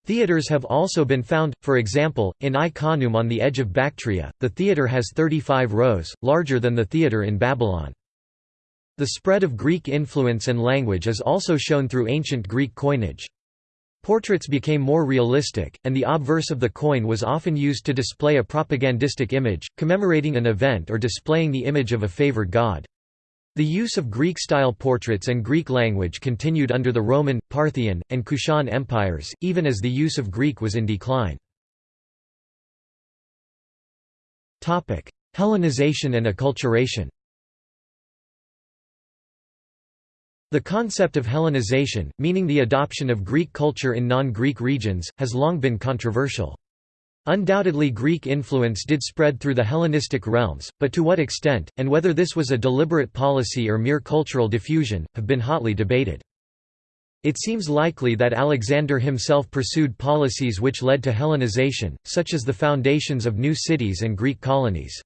Theatres have also been found, for example, in Ai-Khanoum on the edge of Bactria, the theatre has 35 rows, larger than the theatre in Babylon. The spread of Greek influence and language is also shown through ancient Greek coinage. Portraits became more realistic, and the obverse of the coin was often used to display a propagandistic image, commemorating an event or displaying the image of a favored god. The use of Greek-style portraits and Greek language continued under the Roman, Parthian, and Kushan empires, even as the use of Greek was in decline. Hellenization and acculturation The concept of Hellenization, meaning the adoption of Greek culture in non-Greek regions, has long been controversial. Undoubtedly Greek influence did spread through the Hellenistic realms, but to what extent, and whether this was a deliberate policy or mere cultural diffusion, have been hotly debated. It seems likely that Alexander himself pursued policies which led to Hellenization, such as the foundations of new cities and Greek colonies.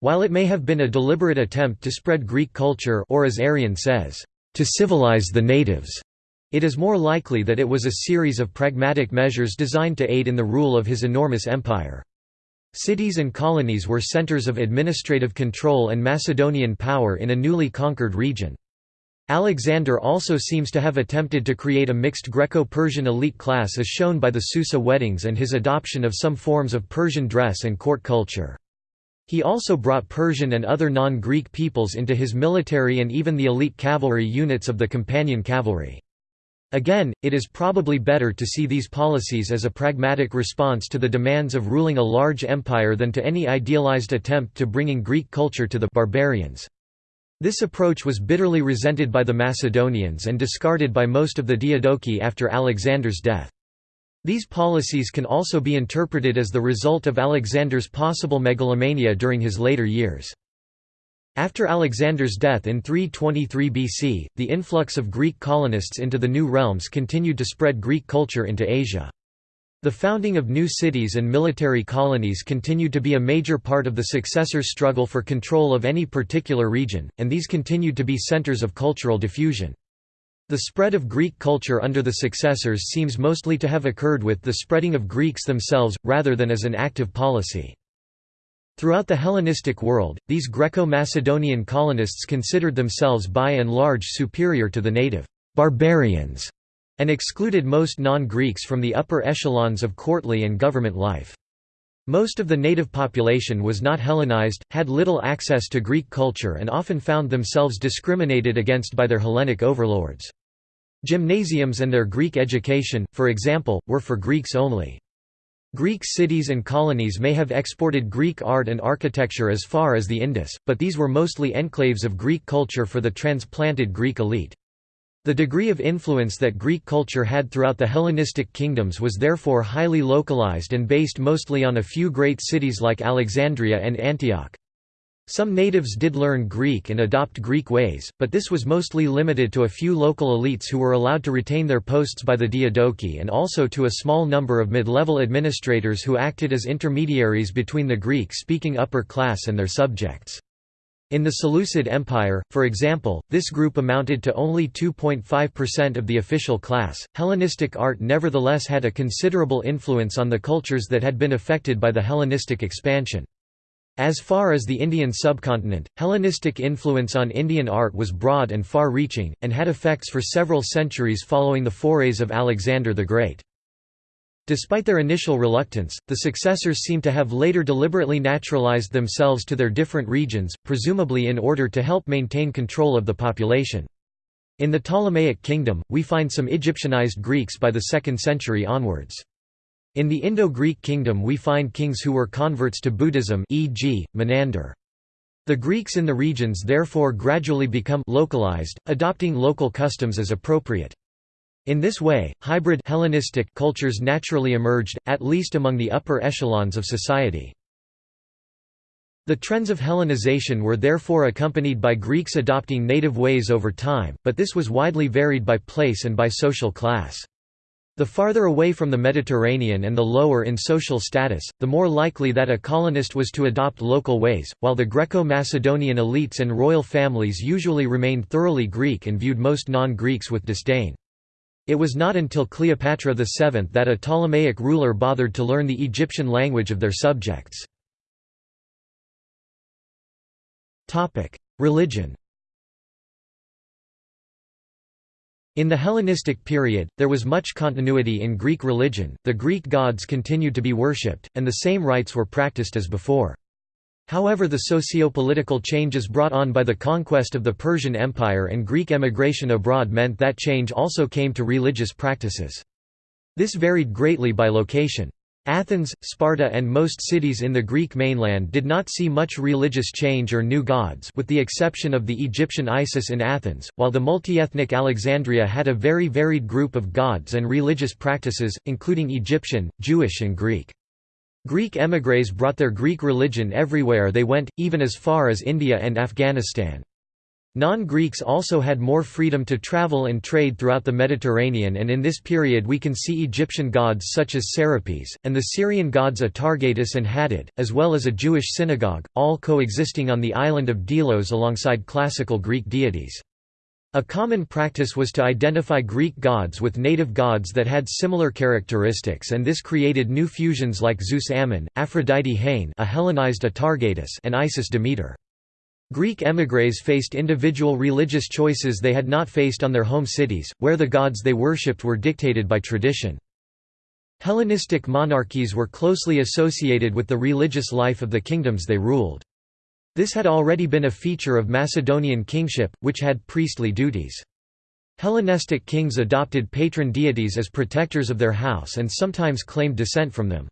While it may have been a deliberate attempt to spread Greek culture or as Arrian says, to civilize the natives. It is more likely that it was a series of pragmatic measures designed to aid in the rule of his enormous empire. Cities and colonies were centers of administrative control and Macedonian power in a newly conquered region. Alexander also seems to have attempted to create a mixed Greco-Persian elite class as shown by the Susa weddings and his adoption of some forms of Persian dress and court culture. He also brought Persian and other non-Greek peoples into his military and even the elite cavalry units of the companion cavalry. Again, it is probably better to see these policies as a pragmatic response to the demands of ruling a large empire than to any idealized attempt to bringing Greek culture to the barbarians. This approach was bitterly resented by the Macedonians and discarded by most of the Diadochi after Alexander's death. These policies can also be interpreted as the result of Alexander's possible megalomania during his later years. After Alexander's death in 323 BC, the influx of Greek colonists into the new realms continued to spread Greek culture into Asia. The founding of new cities and military colonies continued to be a major part of the successors' struggle for control of any particular region, and these continued to be centers of cultural diffusion. The spread of Greek culture under the successors seems mostly to have occurred with the spreading of Greeks themselves, rather than as an active policy. Throughout the Hellenistic world, these Greco-Macedonian colonists considered themselves by and large superior to the native barbarians, and excluded most non-Greeks from the upper echelons of courtly and government life. Most of the native population was not Hellenized, had little access to Greek culture and often found themselves discriminated against by their Hellenic overlords. Gymnasiums and their Greek education, for example, were for Greeks only. Greek cities and colonies may have exported Greek art and architecture as far as the Indus, but these were mostly enclaves of Greek culture for the transplanted Greek elite. The degree of influence that Greek culture had throughout the Hellenistic kingdoms was therefore highly localized and based mostly on a few great cities like Alexandria and Antioch. Some natives did learn Greek and adopt Greek ways, but this was mostly limited to a few local elites who were allowed to retain their posts by the Diadochi and also to a small number of mid-level administrators who acted as intermediaries between the Greek-speaking upper class and their subjects. In the Seleucid Empire, for example, this group amounted to only 2.5% of the official class. Hellenistic art nevertheless had a considerable influence on the cultures that had been affected by the Hellenistic expansion. As far as the Indian subcontinent, Hellenistic influence on Indian art was broad and far-reaching, and had effects for several centuries following the forays of Alexander the Great. Despite their initial reluctance, the successors seem to have later deliberately naturalized themselves to their different regions, presumably in order to help maintain control of the population. In the Ptolemaic kingdom, we find some Egyptianized Greeks by the 2nd century onwards. In the Indo-Greek kingdom we find kings who were converts to Buddhism e.g., Menander. The Greeks in the regions therefore gradually become localized, adopting local customs as appropriate. In this way, hybrid Hellenistic cultures naturally emerged, at least among the upper echelons of society. The trends of Hellenization were therefore accompanied by Greeks adopting native ways over time, but this was widely varied by place and by social class. The farther away from the Mediterranean and the lower in social status, the more likely that a colonist was to adopt local ways, while the Greco-Macedonian elites and royal families usually remained thoroughly Greek and viewed most non-Greeks with disdain. It was not until Cleopatra VII that a Ptolemaic ruler bothered to learn the Egyptian language of their subjects. Religion In the Hellenistic period, there was much continuity in Greek religion, the Greek gods continued to be worshipped, and the same rites were practiced as before. However the socio-political changes brought on by the conquest of the Persian Empire and Greek emigration abroad meant that change also came to religious practices. This varied greatly by location. Athens, Sparta and most cities in the Greek mainland did not see much religious change or new gods with the exception of the Egyptian Isis in Athens, while the multi-ethnic Alexandria had a very varied group of gods and religious practices, including Egyptian, Jewish and Greek. Greek émigrés brought their Greek religion everywhere they went, even as far as India and Afghanistan. Non-Greeks also had more freedom to travel and trade throughout the Mediterranean and in this period we can see Egyptian gods such as Serapis, and the Syrian gods Atargatis and Hadad, as well as a Jewish synagogue, all coexisting on the island of Delos alongside classical Greek deities. A common practice was to identify Greek gods with native gods that had similar characteristics and this created new fusions like Zeus Ammon, Aphrodite Hagne a Hellenized Atargatis and Isis Demeter. Greek émigrés faced individual religious choices they had not faced on their home cities, where the gods they worshipped were dictated by tradition. Hellenistic monarchies were closely associated with the religious life of the kingdoms they ruled. This had already been a feature of Macedonian kingship, which had priestly duties. Hellenistic kings adopted patron deities as protectors of their house and sometimes claimed descent from them.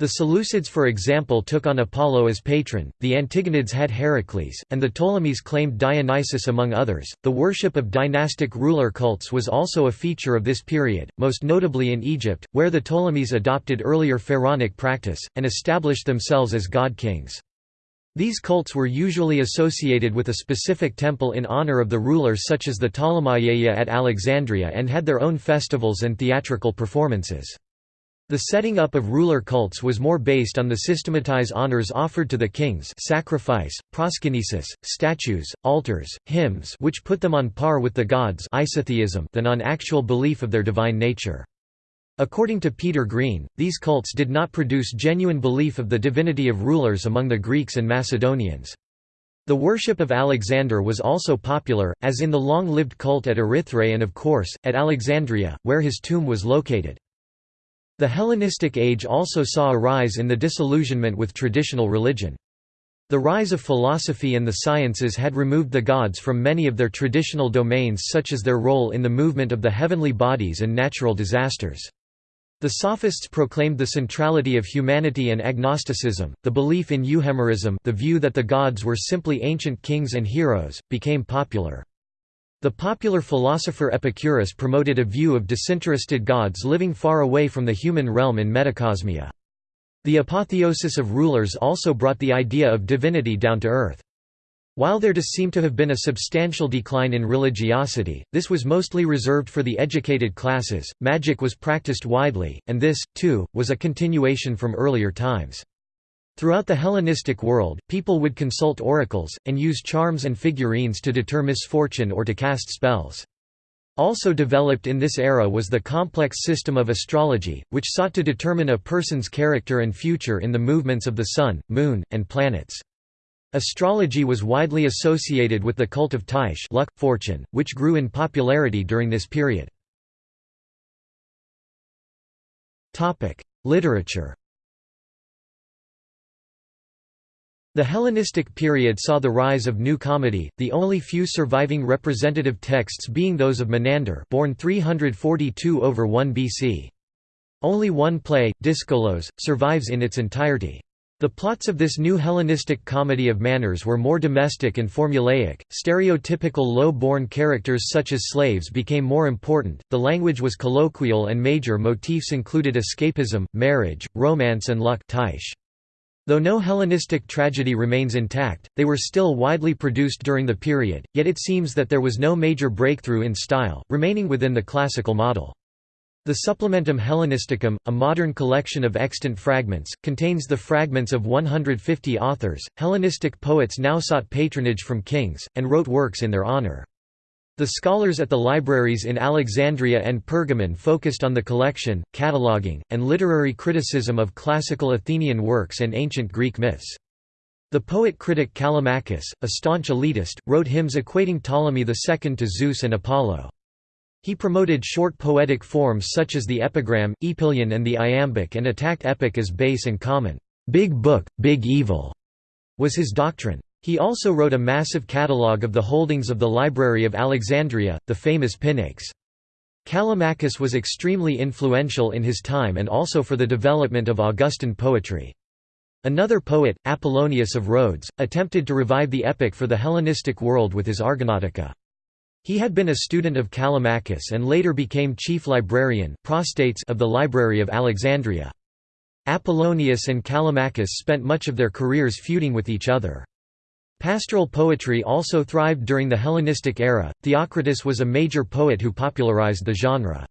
The Seleucids for example took on Apollo as patron, the Antigonids had Heracles, and the Ptolemies claimed Dionysus among others. The worship of dynastic ruler cults was also a feature of this period, most notably in Egypt, where the Ptolemies adopted earlier pharaonic practice, and established themselves as god-kings. These cults were usually associated with a specific temple in honor of the ruler such as the Ptolemaiaia at Alexandria and had their own festivals and theatrical performances. The setting up of ruler cults was more based on the systematize honors offered to the kings sacrifice, proskynesis, statues, altars, hymns which put them on par with the gods than on actual belief of their divine nature. According to Peter Green, these cults did not produce genuine belief of the divinity of rulers among the Greeks and Macedonians. The worship of Alexander was also popular, as in the long-lived cult at Erythrae and of course, at Alexandria, where his tomb was located. The Hellenistic age also saw a rise in the disillusionment with traditional religion. The rise of philosophy and the sciences had removed the gods from many of their traditional domains such as their role in the movement of the heavenly bodies and natural disasters. The Sophists proclaimed the centrality of humanity and agnosticism, the belief in euhemerism the view that the gods were simply ancient kings and heroes, became popular. The popular philosopher Epicurus promoted a view of disinterested gods living far away from the human realm in metacosmia. The apotheosis of rulers also brought the idea of divinity down to earth. While there does seem to have been a substantial decline in religiosity, this was mostly reserved for the educated classes. Magic was practiced widely, and this, too, was a continuation from earlier times. Throughout the Hellenistic world, people would consult oracles, and use charms and figurines to deter misfortune or to cast spells. Also developed in this era was the complex system of astrology, which sought to determine a person's character and future in the movements of the sun, moon, and planets. Astrology was widely associated with the cult of Tyche luck, fortune, which grew in popularity during this period. Literature The Hellenistic period saw the rise of new comedy, the only few surviving representative texts being those of Menander born 342 over 1 BC. Only one play, Dyskolos, survives in its entirety. The plots of this new Hellenistic comedy of manners were more domestic and formulaic, stereotypical low-born characters such as slaves became more important, the language was colloquial and major motifs included escapism, marriage, romance and luck. Though no Hellenistic tragedy remains intact, they were still widely produced during the period, yet it seems that there was no major breakthrough in style, remaining within the classical model. The Supplementum Hellenisticum, a modern collection of extant fragments, contains the fragments of 150 authors. Hellenistic poets now sought patronage from kings, and wrote works in their honor. The scholars at the libraries in Alexandria and Pergamon focused on the collection, cataloguing, and literary criticism of classical Athenian works and ancient Greek myths. The poet-critic Callimachus, a staunch elitist, wrote hymns equating Ptolemy II to Zeus and Apollo. He promoted short poetic forms such as the epigram, epyllion and the iambic and attacked epic as base and common. Big book, big evil, was his doctrine. He also wrote a massive catalogue of the holdings of the Library of Alexandria, the famous Pinax. Callimachus was extremely influential in his time and also for the development of Augustan poetry. Another poet, Apollonius of Rhodes, attempted to revive the epic for the Hellenistic world with his Argonautica. He had been a student of Callimachus and later became chief librarian of the Library of Alexandria. Apollonius and Callimachus spent much of their careers feuding with each other. Pastoral poetry also thrived during the Hellenistic era. Theocritus was a major poet who popularized the genre.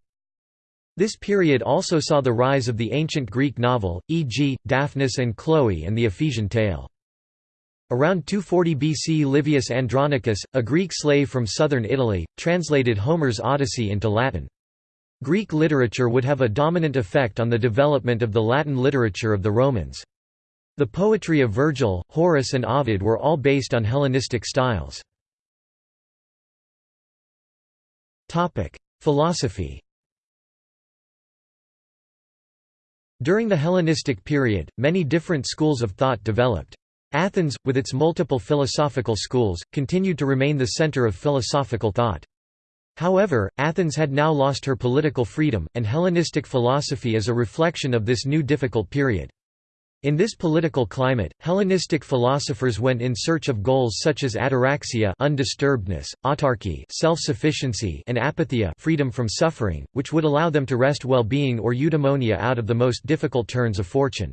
This period also saw the rise of the ancient Greek novel, e.g., Daphnis and Chloe and the Ephesian tale. Around 240 BC Livius Andronicus, a Greek slave from southern Italy, translated Homer's Odyssey into Latin. Greek literature would have a dominant effect on the development of the Latin literature of the Romans. The poetry of Virgil, Horace and Ovid were all based on Hellenistic styles. Philosophy During the Hellenistic period, many different schools of thought developed. Athens, with its multiple philosophical schools, continued to remain the center of philosophical thought. However, Athens had now lost her political freedom, and Hellenistic philosophy is a reflection of this new difficult period. In this political climate, Hellenistic philosophers went in search of goals such as ataraxia undisturbedness, autarky self-sufficiency and apatheia freedom from suffering, which would allow them to wrest well-being or eudaimonia out of the most difficult turns of fortune.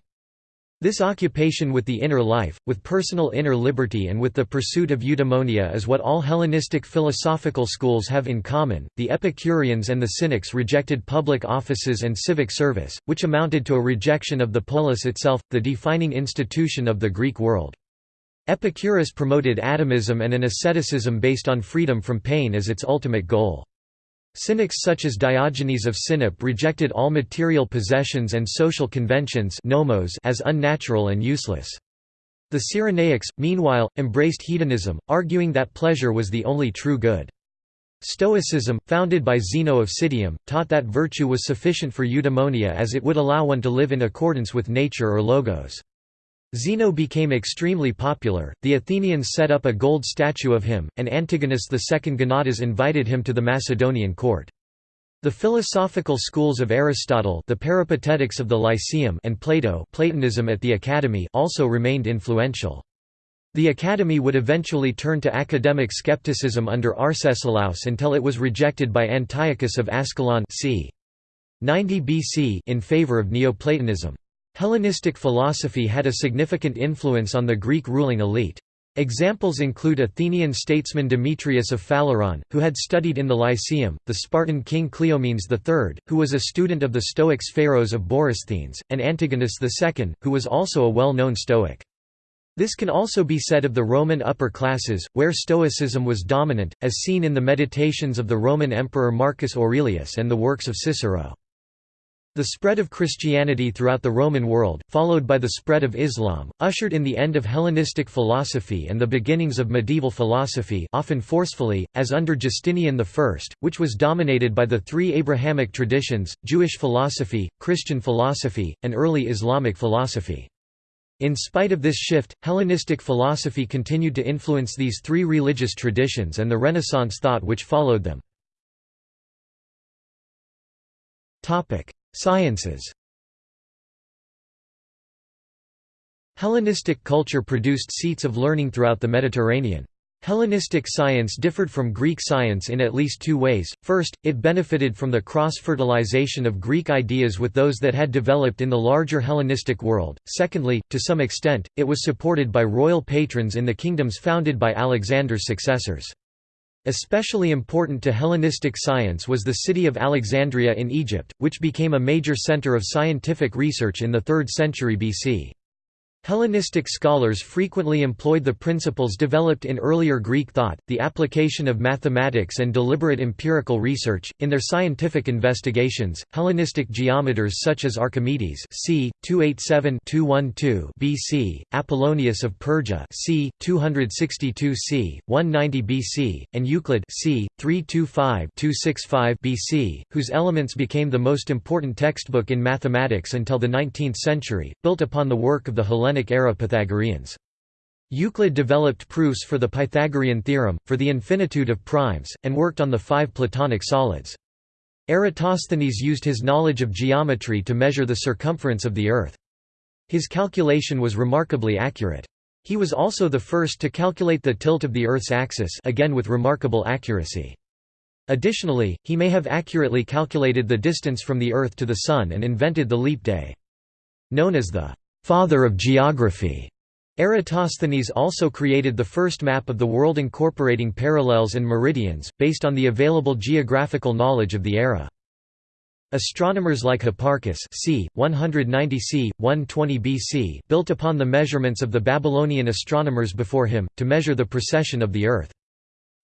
This occupation with the inner life, with personal inner liberty and with the pursuit of eudaimonia is what all Hellenistic philosophical schools have in common. The Epicureans and the Cynics rejected public offices and civic service, which amounted to a rejection of the polis itself, the defining institution of the Greek world. Epicurus promoted atomism and an asceticism based on freedom from pain as its ultimate goal. Cynics such as Diogenes of Sinope rejected all material possessions and social conventions nomos as unnatural and useless. The Cyrenaics, meanwhile, embraced hedonism, arguing that pleasure was the only true good. Stoicism, founded by Zeno of Citium, taught that virtue was sufficient for eudaimonia as it would allow one to live in accordance with nature or logos. Zeno became extremely popular, the Athenians set up a gold statue of him, and Antigonus II Gonatas invited him to the Macedonian court. The philosophical schools of Aristotle the Peripatetics of the Lyceum and Plato Platonism at the Academy also remained influential. The Academy would eventually turn to academic skepticism under Arcesilaus until it was rejected by Antiochus of Ascalon c. 90 BC in favor of Neoplatonism. Hellenistic philosophy had a significant influence on the Greek ruling elite. Examples include Athenian statesman Demetrius of Phaleron, who had studied in the Lyceum, the Spartan king Cleomenes III, who was a student of the Stoic Sphaerus of Borysthenes, and Antigonus II, who was also a well-known Stoic. This can also be said of the Roman upper classes, where Stoicism was dominant, as seen in the meditations of the Roman Emperor Marcus Aurelius and the works of Cicero. The spread of Christianity throughout the Roman world, followed by the spread of Islam, ushered in the end of Hellenistic philosophy and the beginnings of medieval philosophy often forcefully, as under Justinian I, which was dominated by the three Abrahamic traditions, Jewish philosophy, Christian philosophy, and early Islamic philosophy. In spite of this shift, Hellenistic philosophy continued to influence these three religious traditions and the Renaissance thought which followed them. Sciences Hellenistic culture produced seats of learning throughout the Mediterranean. Hellenistic science differed from Greek science in at least two ways. First, it benefited from the cross-fertilization of Greek ideas with those that had developed in the larger Hellenistic world. Secondly, to some extent, it was supported by royal patrons in the kingdoms founded by Alexander's successors. Especially important to Hellenistic science was the city of Alexandria in Egypt, which became a major center of scientific research in the 3rd century BC. Hellenistic scholars frequently employed the principles developed in earlier Greek thought, the application of mathematics and deliberate empirical research, in their scientific investigations. Hellenistic geometers such as Archimedes c. 287-212 BC, Apollonius of Perga c. 262 c. 190 BC, and Euclid c. 325-265 BC, whose Elements became the most important textbook in mathematics until the 19th century, built upon the work of the Hellenic Hellenic-era Pythagoreans. Euclid developed proofs for the Pythagorean theorem, for the infinitude of primes, and worked on the five Platonic solids. Eratosthenes used his knowledge of geometry to measure the circumference of the Earth. His calculation was remarkably accurate. He was also the first to calculate the tilt of the Earth's axis again with remarkable accuracy. Additionally, he may have accurately calculated the distance from the Earth to the Sun and invented the leap day. Known as the father of geography. Eratosthenes also created the first map of the world incorporating parallels and meridians, based on the available geographical knowledge of the era. Astronomers like Hipparchus c. 190 c. 120 BC built upon the measurements of the Babylonian astronomers before him, to measure the precession of the Earth.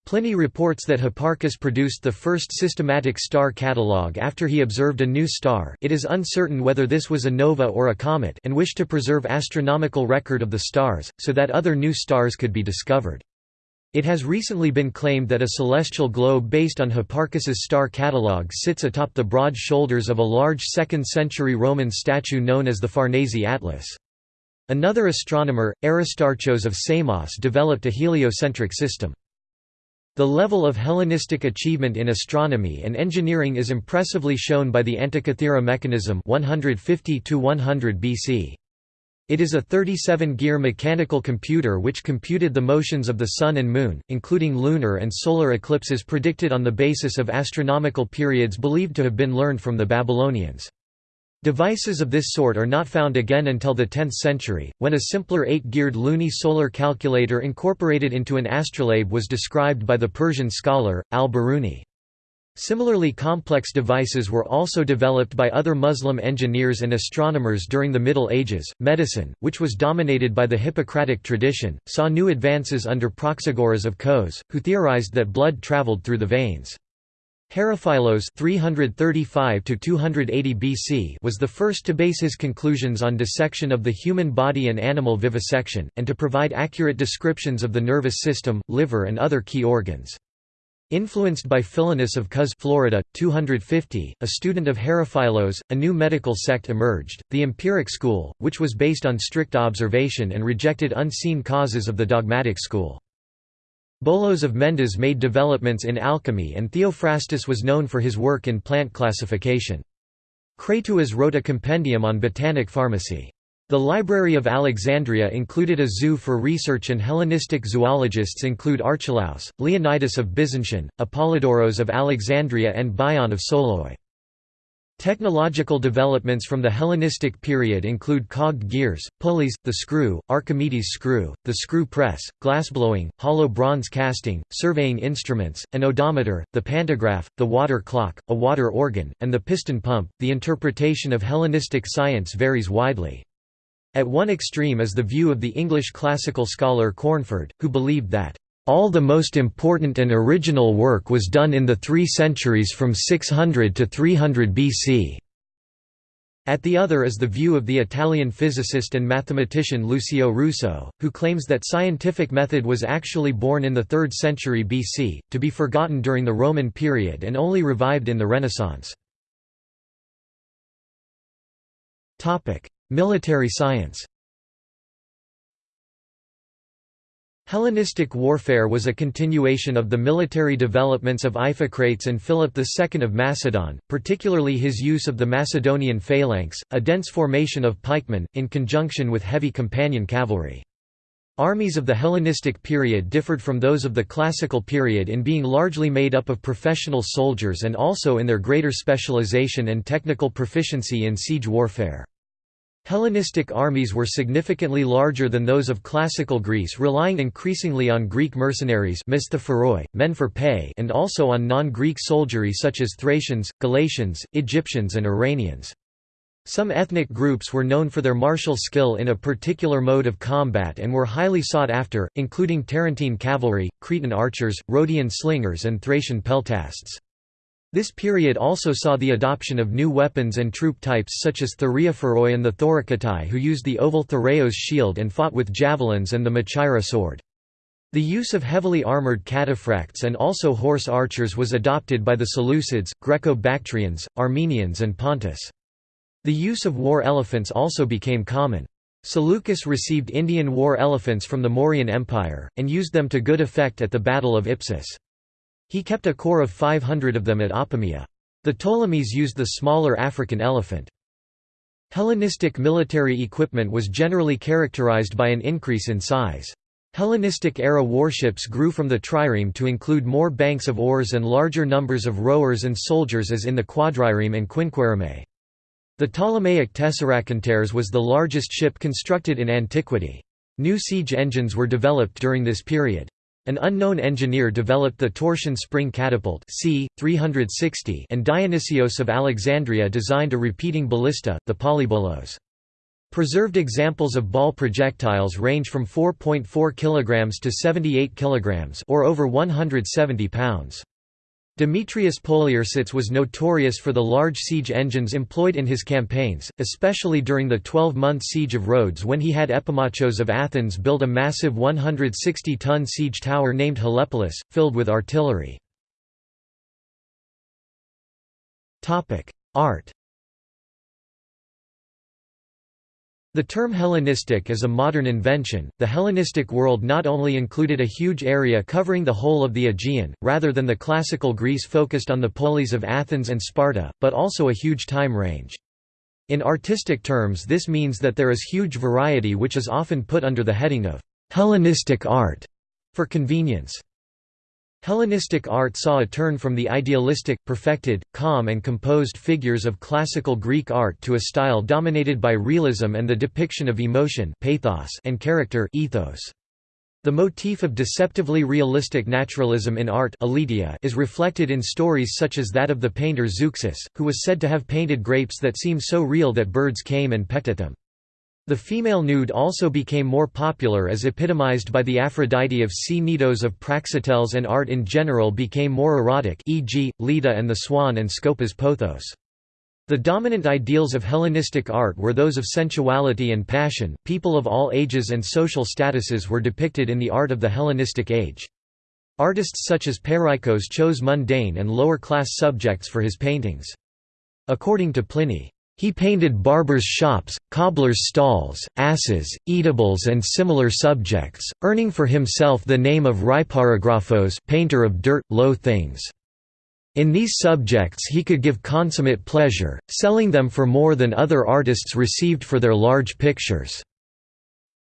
Pliny reports that Hipparchus produced the first systematic star catalogue after he observed a new star it is uncertain whether this was a nova or a comet and wished to preserve astronomical record of the stars, so that other new stars could be discovered. It has recently been claimed that a celestial globe based on Hipparchus's star catalogue sits atop the broad shoulders of a large 2nd-century Roman statue known as the Farnese Atlas. Another astronomer, Aristarchos of Samos developed a heliocentric system. The level of Hellenistic achievement in astronomy and engineering is impressively shown by the Antikythera mechanism 150 100 BC. It is a 37-gear mechanical computer which computed the motions of the Sun and Moon, including lunar and solar eclipses predicted on the basis of astronomical periods believed to have been learned from the Babylonians. Devices of this sort are not found again until the 10th century, when a simpler eight-geared luni-solar calculator incorporated into an astrolabe was described by the Persian scholar, al-Biruni. Similarly complex devices were also developed by other Muslim engineers and astronomers during the Middle Ages. Medicine, which was dominated by the Hippocratic tradition, saw new advances under Praxagoras of Kos, who theorized that blood traveled through the veins. Herophilos 335 BC was the first to base his conclusions on dissection of the human body and animal vivisection, and to provide accurate descriptions of the nervous system, liver and other key organs. Influenced by Philinus of Cos Florida, 250, a student of Herophilos, a new medical sect emerged, the empiric school, which was based on strict observation and rejected unseen causes of the dogmatic school. Bolos of Mendes made developments in alchemy and Theophrastus was known for his work in plant classification. Crateuas wrote a compendium on botanic pharmacy. The Library of Alexandria included a zoo for research and Hellenistic zoologists include Archelaus, Leonidas of Byzantium, Apollodoros of Alexandria and Bion of Soloi. Technological developments from the Hellenistic period include cogged gears, pulleys, the screw, Archimedes' screw, the screw press, glassblowing, hollow bronze casting, surveying instruments, an odometer, the pantograph, the water clock, a water organ, and the piston pump. The interpretation of Hellenistic science varies widely. At one extreme is the view of the English classical scholar Cornford, who believed that, "...all the most important and original work was done in the three centuries from 600 to 300 BC." At the other is the view of the Italian physicist and mathematician Lucio Russo, who claims that scientific method was actually born in the 3rd century BC, to be forgotten during the Roman period and only revived in the Renaissance. Military science Hellenistic warfare was a continuation of the military developments of Iphicrates and Philip II of Macedon, particularly his use of the Macedonian phalanx, a dense formation of pikemen, in conjunction with heavy companion cavalry. Armies of the Hellenistic period differed from those of the Classical period in being largely made up of professional soldiers and also in their greater specialization and technical proficiency in siege warfare. Hellenistic armies were significantly larger than those of classical Greece relying increasingly on Greek mercenaries men for pay and also on non-Greek soldiery such as Thracians, Galatians, Egyptians and Iranians. Some ethnic groups were known for their martial skill in a particular mode of combat and were highly sought after, including Tarentine cavalry, Cretan archers, Rhodian slingers and Thracian peltasts. This period also saw the adoption of new weapons and troop types such as Thureophoroi and the Thorakitai who used the oval Thureos shield and fought with javelins and the Machaira sword. The use of heavily armoured cataphracts and also horse archers was adopted by the Seleucids, Greco-Bactrians, Armenians and Pontus. The use of war elephants also became common. Seleucus received Indian war elephants from the Mauryan Empire, and used them to good effect at the Battle of Ipsus. He kept a corps of 500 of them at Apamea. The Ptolemies used the smaller African elephant. Hellenistic military equipment was generally characterized by an increase in size. Hellenistic-era warships grew from the trireme to include more banks of oars and larger numbers of rowers and soldiers as in the quadrireme and quinquereme. The Ptolemaic tessarakonteres was the largest ship constructed in antiquity. New siege engines were developed during this period. An unknown engineer developed the torsion spring catapult c. 360 and Dionysios of Alexandria designed a repeating ballista, the polybolos. Preserved examples of ball projectiles range from 4.4 kg to 78 kg or over 170 pounds. Demetrius Poliorcetes was notorious for the large siege engines employed in his campaigns, especially during the 12-month siege of Rhodes when he had Epimachos of Athens build a massive 160-ton siege tower named Helepolis, filled with artillery. Art The term Hellenistic is a modern invention. The Hellenistic world not only included a huge area covering the whole of the Aegean, rather than the classical Greece focused on the polis of Athens and Sparta, but also a huge time range. In artistic terms, this means that there is huge variety which is often put under the heading of Hellenistic art for convenience. Hellenistic art saw a turn from the idealistic, perfected, calm and composed figures of classical Greek art to a style dominated by realism and the depiction of emotion pathos and character ethos. The motif of deceptively realistic naturalism in art is reflected in stories such as that of the painter Zeuxis, who was said to have painted grapes that seem so real that birds came and pecked at them. The female nude also became more popular as epitomized by the Aphrodite of Cnidos of Praxiteles and art in general became more erotic e.g., Leda and the Swan and Scopas Pothos. The dominant ideals of Hellenistic art were those of sensuality and passion. People of all ages and social statuses were depicted in the art of the Hellenistic age. Artists such as Peiraikos chose mundane and lower-class subjects for his paintings. According to Pliny, he painted barbers' shops, cobblers' stalls, asses, eatables and similar subjects, earning for himself the name of Rhyparographos painter of dirt, low things. In these subjects he could give consummate pleasure, selling them for more than other artists received for their large pictures."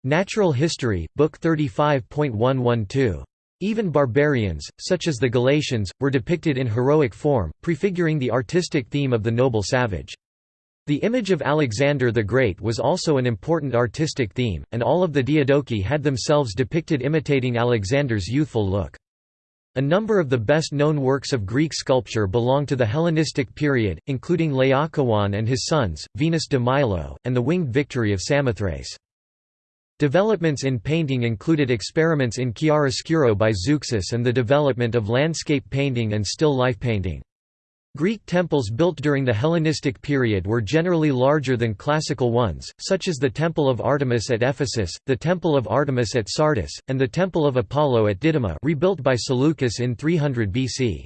Natural History, Book 35.112. Even barbarians, such as the Galatians, were depicted in heroic form, prefiguring the artistic theme of the noble savage. The image of Alexander the Great was also an important artistic theme, and all of the Diadochi had themselves depicted imitating Alexander's youthful look. A number of the best-known works of Greek sculpture belong to the Hellenistic period, including Laocoon and his sons, Venus de Milo, and the Winged Victory of Samothrace. Developments in painting included experiments in chiaroscuro by Zeuxis and the development of landscape painting and still life painting. Greek temples built during the Hellenistic period were generally larger than classical ones, such as the Temple of Artemis at Ephesus, the Temple of Artemis at Sardis, and the Temple of Apollo at Didyma rebuilt by Seleucus in 300 BC.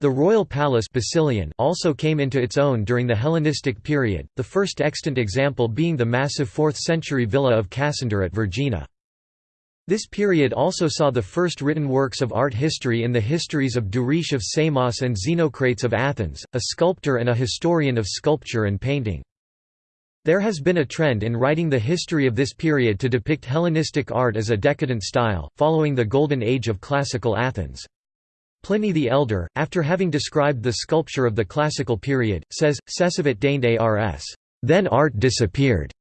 The royal palace Basileion also came into its own during the Hellenistic period, the first extant example being the massive 4th-century villa of Cassander at Vergina. This period also saw the first written works of art history in the histories of Duris of Samos and Xenocrates of Athens, a sculptor and a historian of sculpture and painting. There has been a trend in writing the history of this period to depict Hellenistic art as a decadent style, following the Golden Age of classical Athens. Pliny the Elder, after having described the sculpture of the classical period, says, Cessavit deinde ars. Then art disappeared.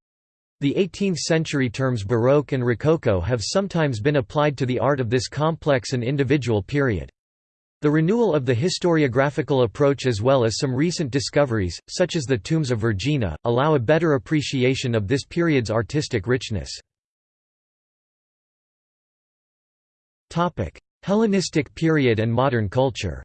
The 18th-century terms Baroque and Rococo have sometimes been applied to the art of this complex and individual period. The renewal of the historiographical approach as well as some recent discoveries, such as the tombs of Vergina, allow a better appreciation of this period's artistic richness. Hellenistic period and modern culture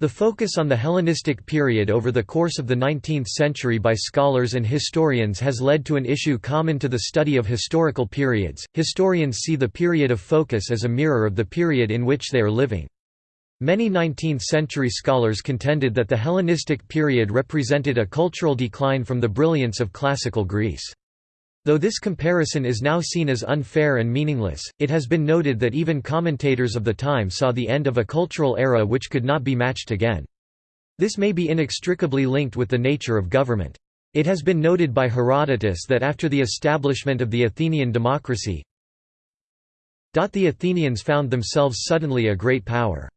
The focus on the Hellenistic period over the course of the 19th century by scholars and historians has led to an issue common to the study of historical periods. Historians see the period of focus as a mirror of the period in which they are living. Many 19th century scholars contended that the Hellenistic period represented a cultural decline from the brilliance of classical Greece. Though this comparison is now seen as unfair and meaningless, it has been noted that even commentators of the time saw the end of a cultural era which could not be matched again. This may be inextricably linked with the nature of government. It has been noted by Herodotus that after the establishment of the Athenian democracy, the Athenians found themselves suddenly a great power.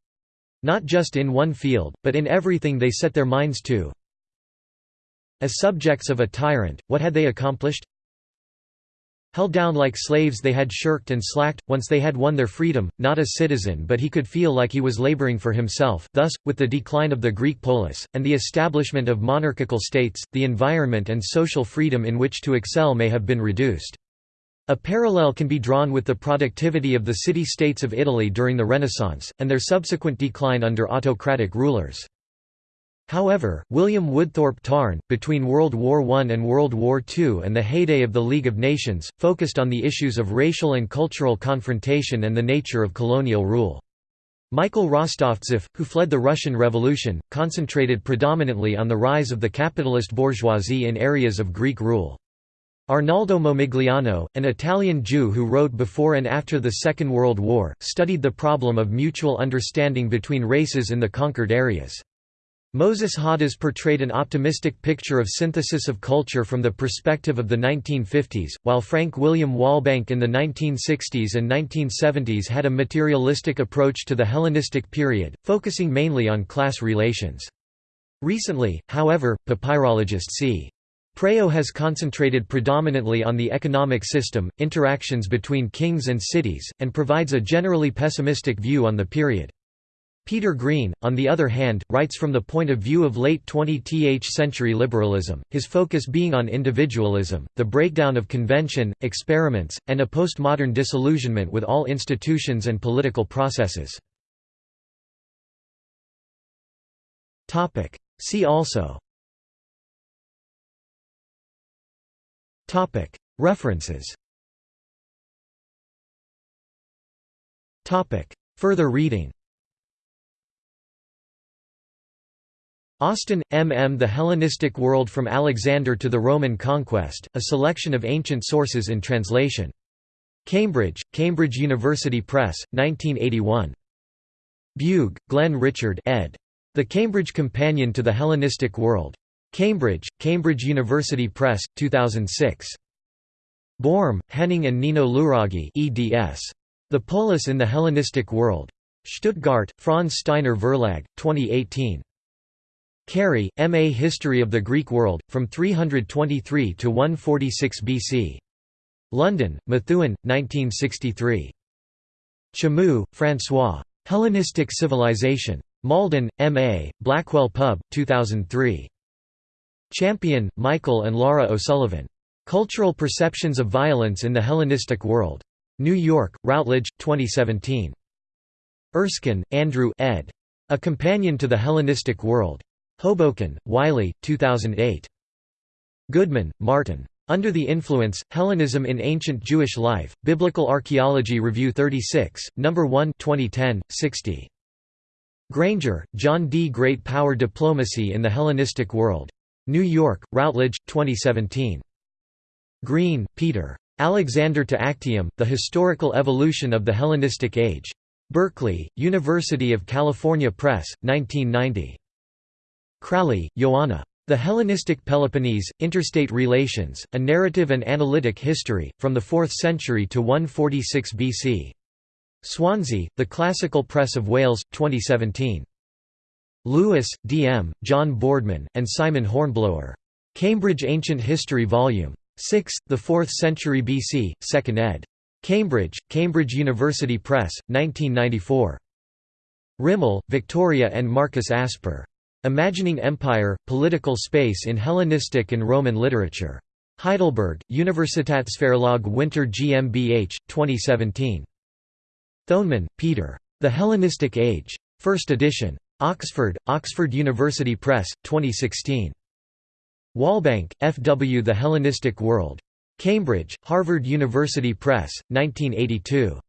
Not just in one field, but in everything they set their minds to. As subjects of a tyrant, what had they accomplished? Held down like slaves they had shirked and slacked, once they had won their freedom, not as citizen but he could feel like he was laboring for himself, thus, with the decline of the Greek polis, and the establishment of monarchical states, the environment and social freedom in which to excel may have been reduced. A parallel can be drawn with the productivity of the city-states of Italy during the Renaissance, and their subsequent decline under autocratic rulers. However, William Woodthorpe Tarn, between World War I and World War II and the heyday of the League of Nations, focused on the issues of racial and cultural confrontation and the nature of colonial rule. Michael Rostovtsev, who fled the Russian Revolution, concentrated predominantly on the rise of the capitalist bourgeoisie in areas of Greek rule. Arnaldo Momigliano, an Italian Jew who wrote before and after the Second World War, studied the problem of mutual understanding between races in the conquered areas. Moses Hadas portrayed an optimistic picture of synthesis of culture from the perspective of the 1950s, while Frank William Walbank in the 1960s and 1970s had a materialistic approach to the Hellenistic period, focusing mainly on class relations. Recently, however, papyrologist C. Préaux has concentrated predominantly on the economic system, interactions between kings and cities, and provides a generally pessimistic view on the period. Peter Green, on the other hand, writes from the point of view of late 20th century liberalism, his focus being on individualism, the breakdown of convention, experiments, and a postmodern disillusionment with all institutions and political processes. See also. References. Further reading Austin, M. M. The Hellenistic World from Alexander to the Roman Conquest, a selection of ancient sources in translation. Cambridge, Cambridge University Press, 1981. Bugh, Glenn Richard ed. The Cambridge Companion to the Hellenistic World. Cambridge, Cambridge University Press, 2006. Borm, Henning and Nino Luraghi eds. The Polis in the Hellenistic World. Stuttgart, Franz Steiner Verlag, 2018. Cary, M. A History of the Greek World, from 323 to 146 BC. London, Methuen, 1963. Chamoux, François. Hellenistic Civilization. Malden, M. A., Blackwell Pub, 2003. Champion, Michael and Laura O'Sullivan. Cultural Perceptions of Violence in the Hellenistic World. New York, Routledge, 2017. Erskine, Andrew ed. A Companion to the Hellenistic World. Hoboken, Wiley, 2008. Goodman, Martin. Under the Influence, Hellenism in Ancient Jewish Life, Biblical Archaeology Review 36, No. 1 2010, 60. Grainger, John D. Great Power Diplomacy in the Hellenistic World. New York, Routledge, 2017. Green, Peter. Alexander to Actium, The Historical Evolution of the Hellenistic Age. Berkeley, University of California Press, 1990. Kralli, Ioanna. The Hellenistic Peloponnese, Interstate Relations, A Narrative and Analytic History, from the 4th century to 146 BC. Swansea, The Classical Press of Wales, 2017. Lewis, D. M., John Boardman, and Simon Hornblower. Cambridge Ancient History Vol. 6, The 4th Century BC, 2nd ed. Cambridge, Cambridge University Press, 1994. Rimell, Victoria and Marcus Asper. Imagining Empire, Political Space in Hellenistic and Roman Literature. Heidelberg, Universitätsverlag Winter GmbH, 2017. Thonemann, Peter. The Hellenistic Age. First edition. Oxford, Oxford University Press, 2016. Walbank, F. W. The Hellenistic World. Cambridge, Harvard University Press, 1982.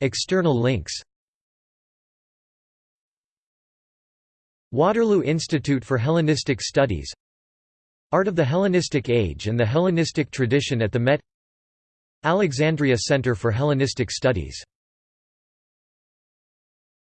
External links Waterloo Institute for Hellenistic Studies Art of the Hellenistic Age and the Hellenistic Tradition at the Met Alexandria Center for Hellenistic Studies